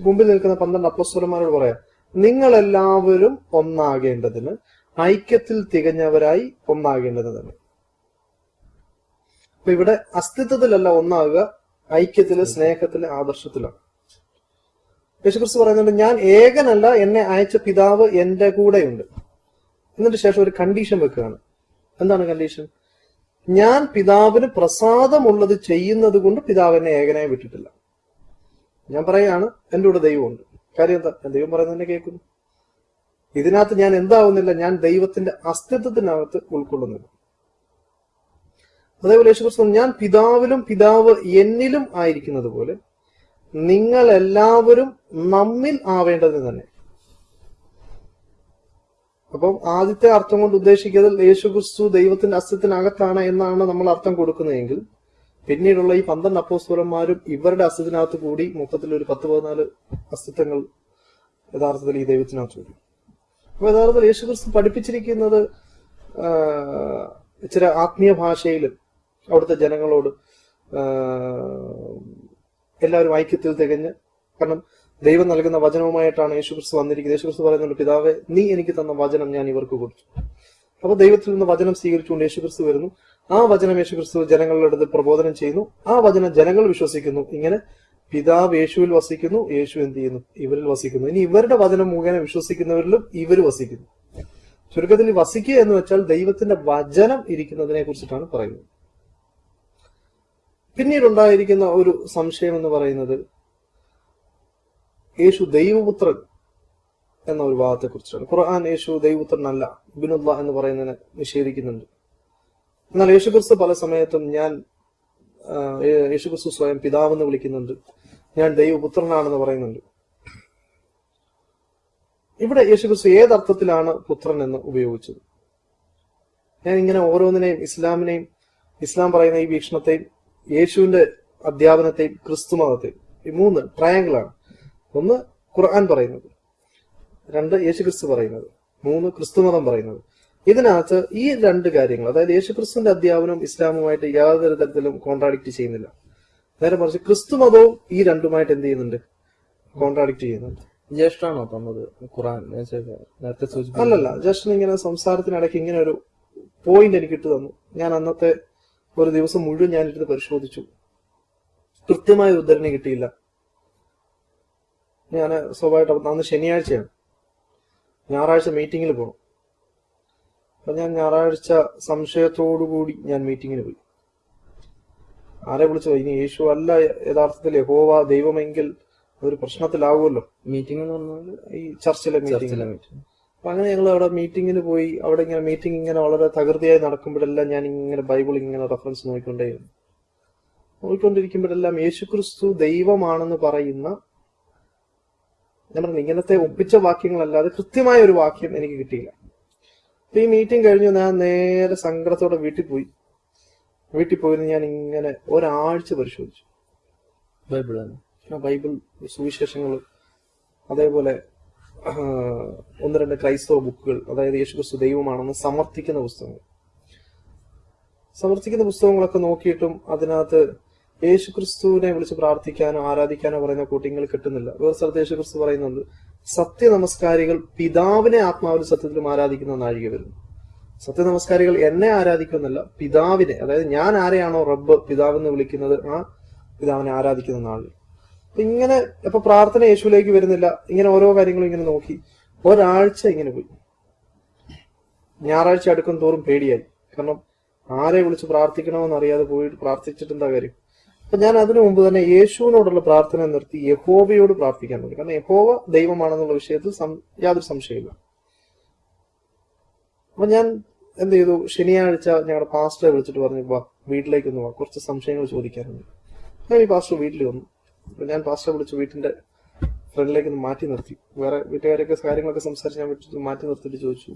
മുമ്പിൽ നിൽക്കുന്ന പന്ത്രണ്ട് അപ്പസ്വരന്മാരോട് പറയാം നിങ്ങളെല്ലാവരും ഒന്നാകേണ്ടതിന് ഐക്യത്തിൽ തികഞ്ഞവരായി ഒന്നാകേണ്ടത് തന്നെ. അപ്പൊ ഇവിടെ അസ്തിത്വത്തിലല്ല ഒന്നാകുക ഐക്യത്തിൽ സ്നേഹത്തിൽ ആദർശത്തിലാണ് യേശുക്രിസ്തു പറയുന്നുണ്ട് ഞാൻ ഏകനല്ല എന്നെ അയച്ച പിതാവ് എന്റെ കൂടെയുണ്ട്. എന്നിട്ട് ശേഷം ഒരു കണ്ടീഷൻ വെക്കുകയാണ്. എന്താണ് കണ്ടീഷൻ ഞാൻ പിതാവിന് പ്രസാദമുള്ളത് ചെയ്യുന്നത് കൊണ്ട് പിതാവ് എന്നെ ഏകനായി വിട്ടിട്ടില്ല. ഞാൻ പറയാണ് എന്റെ കൂടെ ദൈവമുണ്ട്. കാര്യം എന്താ? ദൈവം പറയുന്നത് തന്നെ കേൾക്കുന്നു. ഇതിനകത്ത് ഞാൻ എന്താവുന്നില്ല ഞാൻ ദൈവത്തിന്റെ അസ്തിത്വത്തിനകത്ത് ഉൾക്കൊള്ളുന്നില്ല. അതേപോലെ യേശുക്രിസ്തു ഞാൻ പിതാവിലും പിതാവ് എന്നിലും ആയിരിക്കുന്നത് പോലെ നിങ്ങൾ എല്ലാവരും നമ്മിൽ ആവേണ്ടത് തന്നെ. അപ്പം ആദ്യത്തെ അർത്ഥം കൊണ്ട് ഉദ്ദേശിക്കുന്നത് യേശുക്രിസ്തു ദൈവത്തിന്റെ അസ്തിത്വത്തിനകത്താണ് എന്നാണ് നമ്മൾ അർത്ഥം കൊടുക്കുന്നതെങ്കിൽ പിന്നീടുള്ള ഈ പന്ത്രണ്ട് അപ്പോസ്തലന്മാരും ഇവരുടെ അസ്തിത്വത്തിനകത്ത് കൂടി മൊത്തത്തിൽ ഒരു പത്ത് പതിനാല് അസ്തിത്വങ്ങൾ യഥാർത്ഥത്തിൽ ഈ ദൈവത്തിനകത്ത് കൂടി അപ്പൊ യഥാർത്ഥത്തിൽ യേശുക്രിസ്തു പഠിപ്പിച്ചിരിക്കുന്നത് ചില ആത്മീയ ഭാഷയിൽ അവിടുത്തെ ജനങ്ങളോട് എല്ലാവരും ഐക്യത്തിൽ തികഞ്ഞ് കാരണം ദൈവം നൽകുന്ന വചനവുമായിട്ടാണ് യേശു ക്രിസ്തു വന്നിരിക്കുന്നത്. യേശു ക്രിസ്തു പറയുന്നുണ്ട് പിതാവെ നീ എനിക്ക് തന്ന വചനം ഞാൻ ഇവർക്ക് കൊടുത്തു. അപ്പൊ ദൈവത്തിൽ നിന്ന് വചനം സ്വീകരിച്ചുകൊണ്ട് യേശു ക്രിസ്തു വരുന്നു. ആ വചനം യേശു ക്രിസ്തു ജനങ്ങളുടെ അടുത്ത് പ്രബോധനം ചെയ്യുന്നു. ആ വചനം ജനങ്ങൾ വിശ്വസിക്കുന്നു. ഇങ്ങനെ പിതാവ് യേശുവിൽ വസിക്കുന്നു യേശു എന്ത് ചെയ്യുന്നു? ഇവരിൽ വസിക്കുന്നു. ഇനി ഇവരുടെ വചനം മുഖേന വിശ്വസിക്കുന്നവരിലും ഇവർ വസിക്കുന്നു. ചുരുക്കത്തിൽ വസിക്കുക എന്ന് വെച്ചാൽ ദൈവത്തിന്റെ വചനം ഇരിക്കുന്നതിനെ കുറിച്ചിട്ടാണ് പറയുന്നത്. പിന്നീടുണ്ടായിരിക്കുന്ന ഒരു സംശയം എന്ന് പറയുന്നത് യേശു ദൈവപുത്രൻ എന്ന ഒരു ഭാഗത്തെ കുറിച്ചാണ് ഖുർആൻ യേശു ദൈവപുത്രനല്ല ഇബിനുള്ള എന്ന് പറയുന്നതിനെ നിഷേധിക്കുന്നുണ്ട്. എന്നാൽ യേശു ക്രിസ്തു പല സമയത്തും ഞാൻ യേശു ക്രിസ്തു സ്വയം പിതാവെന്ന് വിളിക്കുന്നുണ്ട്. ഞാൻ ദൈവപുത്രനാണെന്ന് പറയുന്നുണ്ട്. ഇവിടെ യേശു ക്രിസ്തു ഏതർത്ഥത്തിലാണ് പുത്രൻ എന്ന് ഉപയോഗിച്ചത്? ഞാൻ ഇങ്ങനെ ഓരോന്നിനെയും ഇസ്ലാമിനെയും ഇസ്ലാം പറയുന്ന ഈ വീക്ഷണത്തെയും യേശുവിന്റെ അധ്യാപനത്തെയും ക്രിസ്തു മതത്തെയും ഈ മൂന്ന് ട്രയാങ്കിൾ ആണ്. ഒന്ന് ഖുർആൻ പറയുന്നത് രണ്ട് യേശു ക്രിസ്തു പറയുന്നത് മൂന്ന് ക്രിസ്തു മതം പറയുന്നത്. ഇതിനകത്ത് ഈ രണ്ട് കാര്യങ്ങൾ അതായത് യേശു ക്രിസ്തുവിന്റെ അധ്യാപനവും ഇസ്ലാമുമായിട്ട് യാതൊരു തരത്തിലും കോൺട്രാഡിക്ട് ചെയ്യുന്നില്ല. നേരെ മറിച്ച് ക്രിസ്തു മതവും ഈ രണ്ടുമായിട്ട് എന്ത് ചെയ്യുന്നുണ്ട്? കോൺട്രാഡിക്ട് ചെയ്യുന്നുണ്ട്. ജ്യേഷ്ഠാണോ തന്നത് ഖുറാൻ നേരത്തെ അല്ലല്ല ജസ്റ്റ് ഇങ്ങനെ സംസാരത്തിനിടയ്ക്ക് ഇങ്ങനെ ഒരു പോയിന്റ് എനിക്ക് ഇട്ട് തന്നു. ഞാൻ അന്നത്തെ ഒരു ദിവസം മുഴുവൻ ഞാൻ ഇരുന്ന് പരിശോധിച്ചു. കൃത്യമായ ഉദ്ധരണി കിട്ടിയില്ല. ഞാൻ സ്വാഭാവികമായിട്ട് അന്ന് ശനിയാഴ്ചയാണ്. ഞായറാഴ്ച മീറ്റിങ്ങിൽ പോകണം അപ്പൊ ഞാൻ ഞായറാഴ്ച സംശയത്തോടു കൂടി ഞാൻ മീറ്റിങ്ങിന് പോയി. ആരെ വിളിച്ചോ ഇനി യേശു അല്ല യഥാർത്ഥത്തിൽ യഹോവ ദൈവമെങ്കിൽ ഒരു പ്രശ്നത്തിലാവുമല്ലോ. മീറ്റിംഗ് എന്ന് പറഞ്ഞാൽ ഈ ചർച്ചിലെ മീറ്റിംഗ് അപ്പൊ അങ്ങനെ ഞങ്ങൾ അവിടെ മീറ്റിങ്ങിന് പോയി അവിടെ ഇങ്ങനെ മീറ്റിംഗ് ഇങ്ങനെ വളരെ തകൃതിയായി നടക്കുമ്പോഴെല്ലാം ഞാൻ ഇങ്ങനെ ബൈബിൾ ഇങ്ങനെ റെഫറൻസ് നോക്കിക്കൊണ്ടേയിരുന്നു. നോക്കിക്കൊണ്ടിരിക്കുമ്പോഴെല്ലാം യേശുക്രിസ്തു ദൈവമാണെന്ന് പറയുന്ന ഞാൻ പറഞ്ഞു ഇങ്ങനത്തെ ഒപ്പിച്ച വാക്യങ്ങളല്ലാതെ കൃത്യമായ ഒരു വാക്യം എനിക്ക് കിട്ടിയില്ല. അപ്പൊ ഈ മീറ്റിംഗ് കഴിഞ്ഞു ഞാൻ നേരെ സങ്കടത്തോടെ വീട്ടിൽ പോയി. വീട്ടിൽ പോയിരുന്നു ഞാൻ ഇങ്ങനെ ഒരാഴ്ച പരിശോധിച്ചു. ബൈബിൾ ബൈബിൾ സുവിശേഷങ്ങൾ അതേപോലെ ഒന്ന് രണ്ട് ക്രൈസ്തവ ബുക്കുകൾ അതായത് യേശുക്രിസ്തു ദൈവമാണെന്ന് സമർത്ഥിക്കുന്ന പുസ്തകങ്ങൾ. സമർത്ഥിക്കുന്ന പുസ്തകങ്ങളൊക്കെ നോക്കിയിട്ടും അതിനകത്ത് യേശുക്രിസ്തുവിനെ വിളിച്ച് പ്രാർത്ഥിക്കാനോ ആരാധിക്കാനോ പറയുന്ന കൂട്ടിങ്ങൾ കിട്ടുന്നില്ല. വേറെ സ്ഥലത്ത് യേശുക്രിസ്തു പറയുന്നുണ്ട് സത്യ നമസ്കാരികൾ പിതാവിനെ ആത്മാവിലും സത്യത്തിലും ആരാധിക്കുന്ന നാഴിക വരുന്നു. സത്യനമസ്കാരികൾ എന്നെ ആരാധിക്കുമെന്നല്ല പിതാവിനെ അതായത് ഞാൻ ആരെയാണോ റബ്ബ് പിതാവെന്ന് വിളിക്കുന്നത് ആ പിതാവിനെ ആരാധിക്കുന്ന അപ്പൊ ഇങ്ങനെ ഇപ്പൊ പ്രാർത്ഥന യേശുവിലേക്ക് വരുന്നില്ല. ഇങ്ങനെ ഓരോ കാര്യങ്ങളും ഇങ്ങനെ നോക്കി. ഒരാഴ്ച ഇങ്ങനെ പോയി. ഞായറാഴ്ച അടുക്കും തോറും പേടിയായി. കാരണം ആരെ വിളിച്ച് പ്രാർത്ഥിക്കണമെന്ന് അറിയാതെ പോയിട്ട് പ്രാർത്ഥിച്ചിട്ട് എന്താ കാര്യം? അപ്പൊ ഞാൻ അതിനു മുമ്പ് തന്നെ യേശുവിനോടുള്ള പ്രാർത്ഥന നിർത്തി യഹോവയോട് പ്രാർത്ഥിക്കാൻ തുടങ്ങി. കാരണം യഹോവ ദൈവമാണെന്നുള്ള വിഷയത്തിൽ യാതൊരു സംശയമില്ല അപ്പൊ ഞാൻ എന്ത് ചെയ്തു? ശനിയാഴ്ച ഞങ്ങളുടെ പാസ്റ്ററെ വിളിച്ചിട്ട് പറഞ്ഞു വാ വീട്ടിലേക്ക് ഒന്ന് വാ. കുറച്ച് സംശയങ്ങൾ ചോദിക്കാനുണ്ട്. ഞാൻ ഈ പാസ്റ്റർ വീട്ടിൽ വന്നു. അപ്പൊ ഞാൻ പാസ്റ്റർ വിളിച്ച് വീട്ടിന്റെ ഫ്രണ്ടിലേക്ക് ഒന്ന് മാറ്റി നിർത്തി. വേറെ വീട്ടുകാരൊക്കെ കാര്യങ്ങളൊക്കെ സംസാരിച്ച് ഞാൻ വീട്ടിൽ മാറ്റി നിർത്തിയിട്ട് ചോദിച്ചു.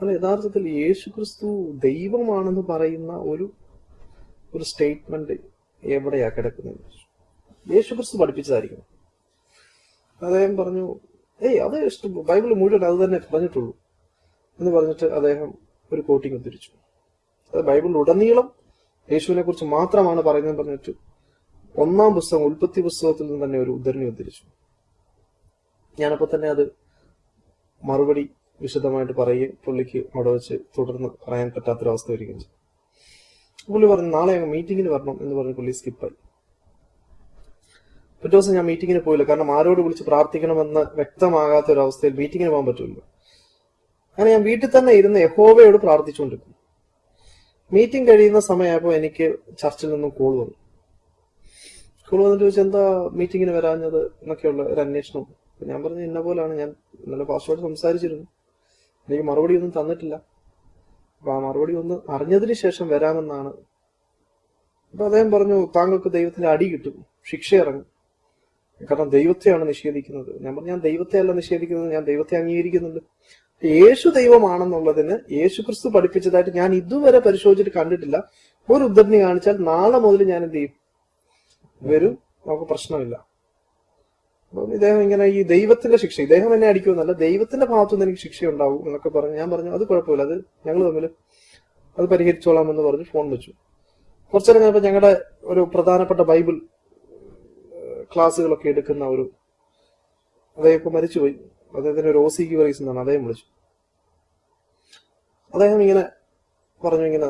അത് യഥാർത്ഥത്തിൽ യേശു ക്രിസ്തു ദൈവമാണെന്ന് പറയുന്ന ഒരു ഒരു സ്റ്റേറ്റ്മെന്റ് എവിടെയാ കിടക്കുന്നത്? യേശു ക്രിസ്തു പഠിപ്പിച്ചതായിരിക്കണം അദ്ദേഹം പറഞ്ഞു ഏയ് അത് ഇഷ്ടം ബൈബിൾ മുഴുവൻ അത് തന്നെ പറഞ്ഞിട്ടുള്ളൂ. എന്ന് പറഞ്ഞിട്ട് അദ്ദേഹം ഒരു കോട്ടിങ് ഉദ്ധരിച്ചു അത് ബൈബിളിൽ ഉടനീളം യേശുവിനെ കുറിച്ച് മാത്രമാണ് പറയുന്നത് പറഞ്ഞിട്ട് ഒന്നാം പുസ്തകം ഉൽപ്പത്തി പുസ്തകത്തിൽ നിന്ന് തന്നെ ഒരു ഉദ്ധരണി ഉദ്ധരിച്ചു. ഞാനപ്പോ തന്നെ അത് മറുപടി വിശദമായിട്ട് പറയുകയും പുള്ളിക്ക് അവിടെ വെച്ച് തുടർന്ന് പറയാൻ പറ്റാത്തൊരവസ്ഥ വരികയും ചെയ്തു. പുള്ളി പറഞ്ഞു നാളെ ഞങ്ങൾ മീറ്റിങ്ങിന് വരണം എന്ന് പറഞ്ഞ് പുള്ളി സ്കിപ്പായി പിറ്റേ ദിവസം ഞാൻ മീറ്റിങ്ങിന് പോയില്ല. കാരണം ആരോട് വിളിച്ച് പ്രാർത്ഥിക്കണമെന്ന് വ്യക്തമാകാത്ത ഒരു അവസ്ഥയിൽ മീറ്റിങ്ങിന് പോകാൻ പറ്റില്ല. അങ്ങനെ ഞാൻ വീട്ടിൽ തന്നെ ഇരുന്ന് യഹോവയോട് പ്രാർത്ഥിച്ചുകൊണ്ടിരുന്നു മീറ്റിംഗ് കഴിയുന്ന സമയമായപ്പോൾ എനിക്ക് ചർച്ചിൽ നിന്നും കോൾ വന്നു. കോൾ വന്നിട്ട് വെച്ച് എന്താ മീറ്റിങ്ങിന് വരാഞ്ഞത് എന്നൊക്കെയുള്ള ഒരു അന്വേഷണം. ഞാൻ പറഞ്ഞു ഇന്ന പോലാണ്. ഞാൻ ഇന്നലെ പാസ്വേഡ് സംസാരിച്ചിരുന്നു. എനിക്ക് മറുപടി ഒന്നും തന്നിട്ടില്ല. അപ്പൊ ആ മറുപടി ഒന്ന് അറിഞ്ഞതിന് ശേഷം വരാമെന്നാണ്. അപ്പൊ അദ്ദേഹം പറഞ്ഞു താങ്കൾക്ക് ദൈവത്തിന്റെ അടി കിട്ടും. ശിക്ഷ ഇറങ്ങും. കാരണം ദൈവത്തെയാണ് നിഷേധിക്കുന്നത്. ഞാൻ പറഞ്ഞു ഞാൻ ദൈവത്തെ അല്ല നിഷേധിക്കുന്നത്. ഞാൻ ദൈവത്തെ അംഗീകരിക്കുന്നുണ്ട്. യേശു ദൈവമാണെന്നുള്ളതിന് യേശു ക്രിസ്തു പഠിപ്പിച്ചതായിട്ട് ഞാൻ ഇതുവരെ പരിശോധിച്ചിട്ട് കണ്ടിട്ടില്ല. ഒരു ഉദ്ധരണി കാണിച്ചാൽ നാളെ മുതൽ ഞാൻ എന്ത് ചെയ്യും? വരും നമുക്ക് പ്രശ്നമില്ല. അപ്പം ഇദ്ദേഹം ഇങ്ങനെ ഈ ദൈവത്തിന്റെ ശിക്ഷ ഇദ്ദേഹം എന്നെ അടിക്കുമെന്നല്ല ദൈവത്തിന്റെ ഭാഗത്തുനിന്ന് എനിക്ക് ശിക്ഷ ഉണ്ടാവും എന്നൊക്കെ പറഞ്ഞു ഞാൻ പറഞ്ഞു അത് കുഴപ്പമില്ല അത് ഞങ്ങൾ തമ്മിൽ അത് പരിഹരിച്ചോളാം എന്ന് പറഞ്ഞ് ഫോൺ വെച്ചു. കുറച്ചു നേരം കഴിഞ്ഞപ്പോൾ ഞങ്ങളുടെ ഒരു പ്രധാനപ്പെട്ട ബൈബിൾ ക്ലാസ്സുകളൊക്കെ എടുക്കുന്ന ഒരു അദ്ദേഹം ഇപ്പൊ മരിച്ചുപോയി. അദ്ദേഹത്തിന്റെ ഒരു ഓസിക്ക് വൈസ് എന്നാണ് അദ്ദേഹം വിളിച്ചു. അദ്ദേഹം ഇങ്ങനെ പറഞ്ഞു ഇങ്ങനെ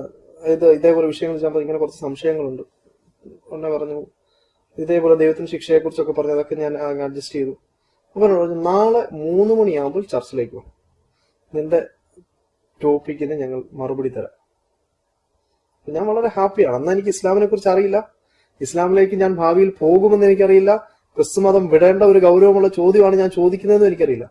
ഇത് ഇതേപോലെ വിഷയങ്ങൾ ചെയ്യുമ്പോൾ ഇങ്ങനെ കുറച്ച് സംശയങ്ങളുണ്ട്. ഉടനെ പറഞ്ഞു ഇതേപോലെ ദൈവത്തിന്റെ ശിക്ഷയെ കുറിച്ചൊക്കെ പറഞ്ഞു അതൊക്കെ ഞാൻ അഡ്ജസ്റ്റ് ചെയ്തു. അപ്പൊ പറഞ്ഞു നാളെ മൂന്ന് മണിയാകുമ്പോൾ ചർച്ചിലേക്ക് പോകും നിന്റെ ടോപ്പിക്കിന് ഞങ്ങൾ മറുപടി തരാം. ഞാൻ വളരെ ഹാപ്പിയാണ്. അന്ന് എനിക്ക് ഇസ്ലാമിനെ കുറിച്ച് അറിയില്ല. ഇസ്ലാമിലേക്ക് ഞാൻ ഭാവിയിൽ പോകുമെന്ന് എനിക്കറിയില്ല. ക്രിസ്തുമതം വിടേണ്ട ഒരു ഗൗരവമുള്ള ചോദ്യമാണ് ഞാൻ ചോദിക്കുന്നതെന്ന് എനിക്കറിയില്ല.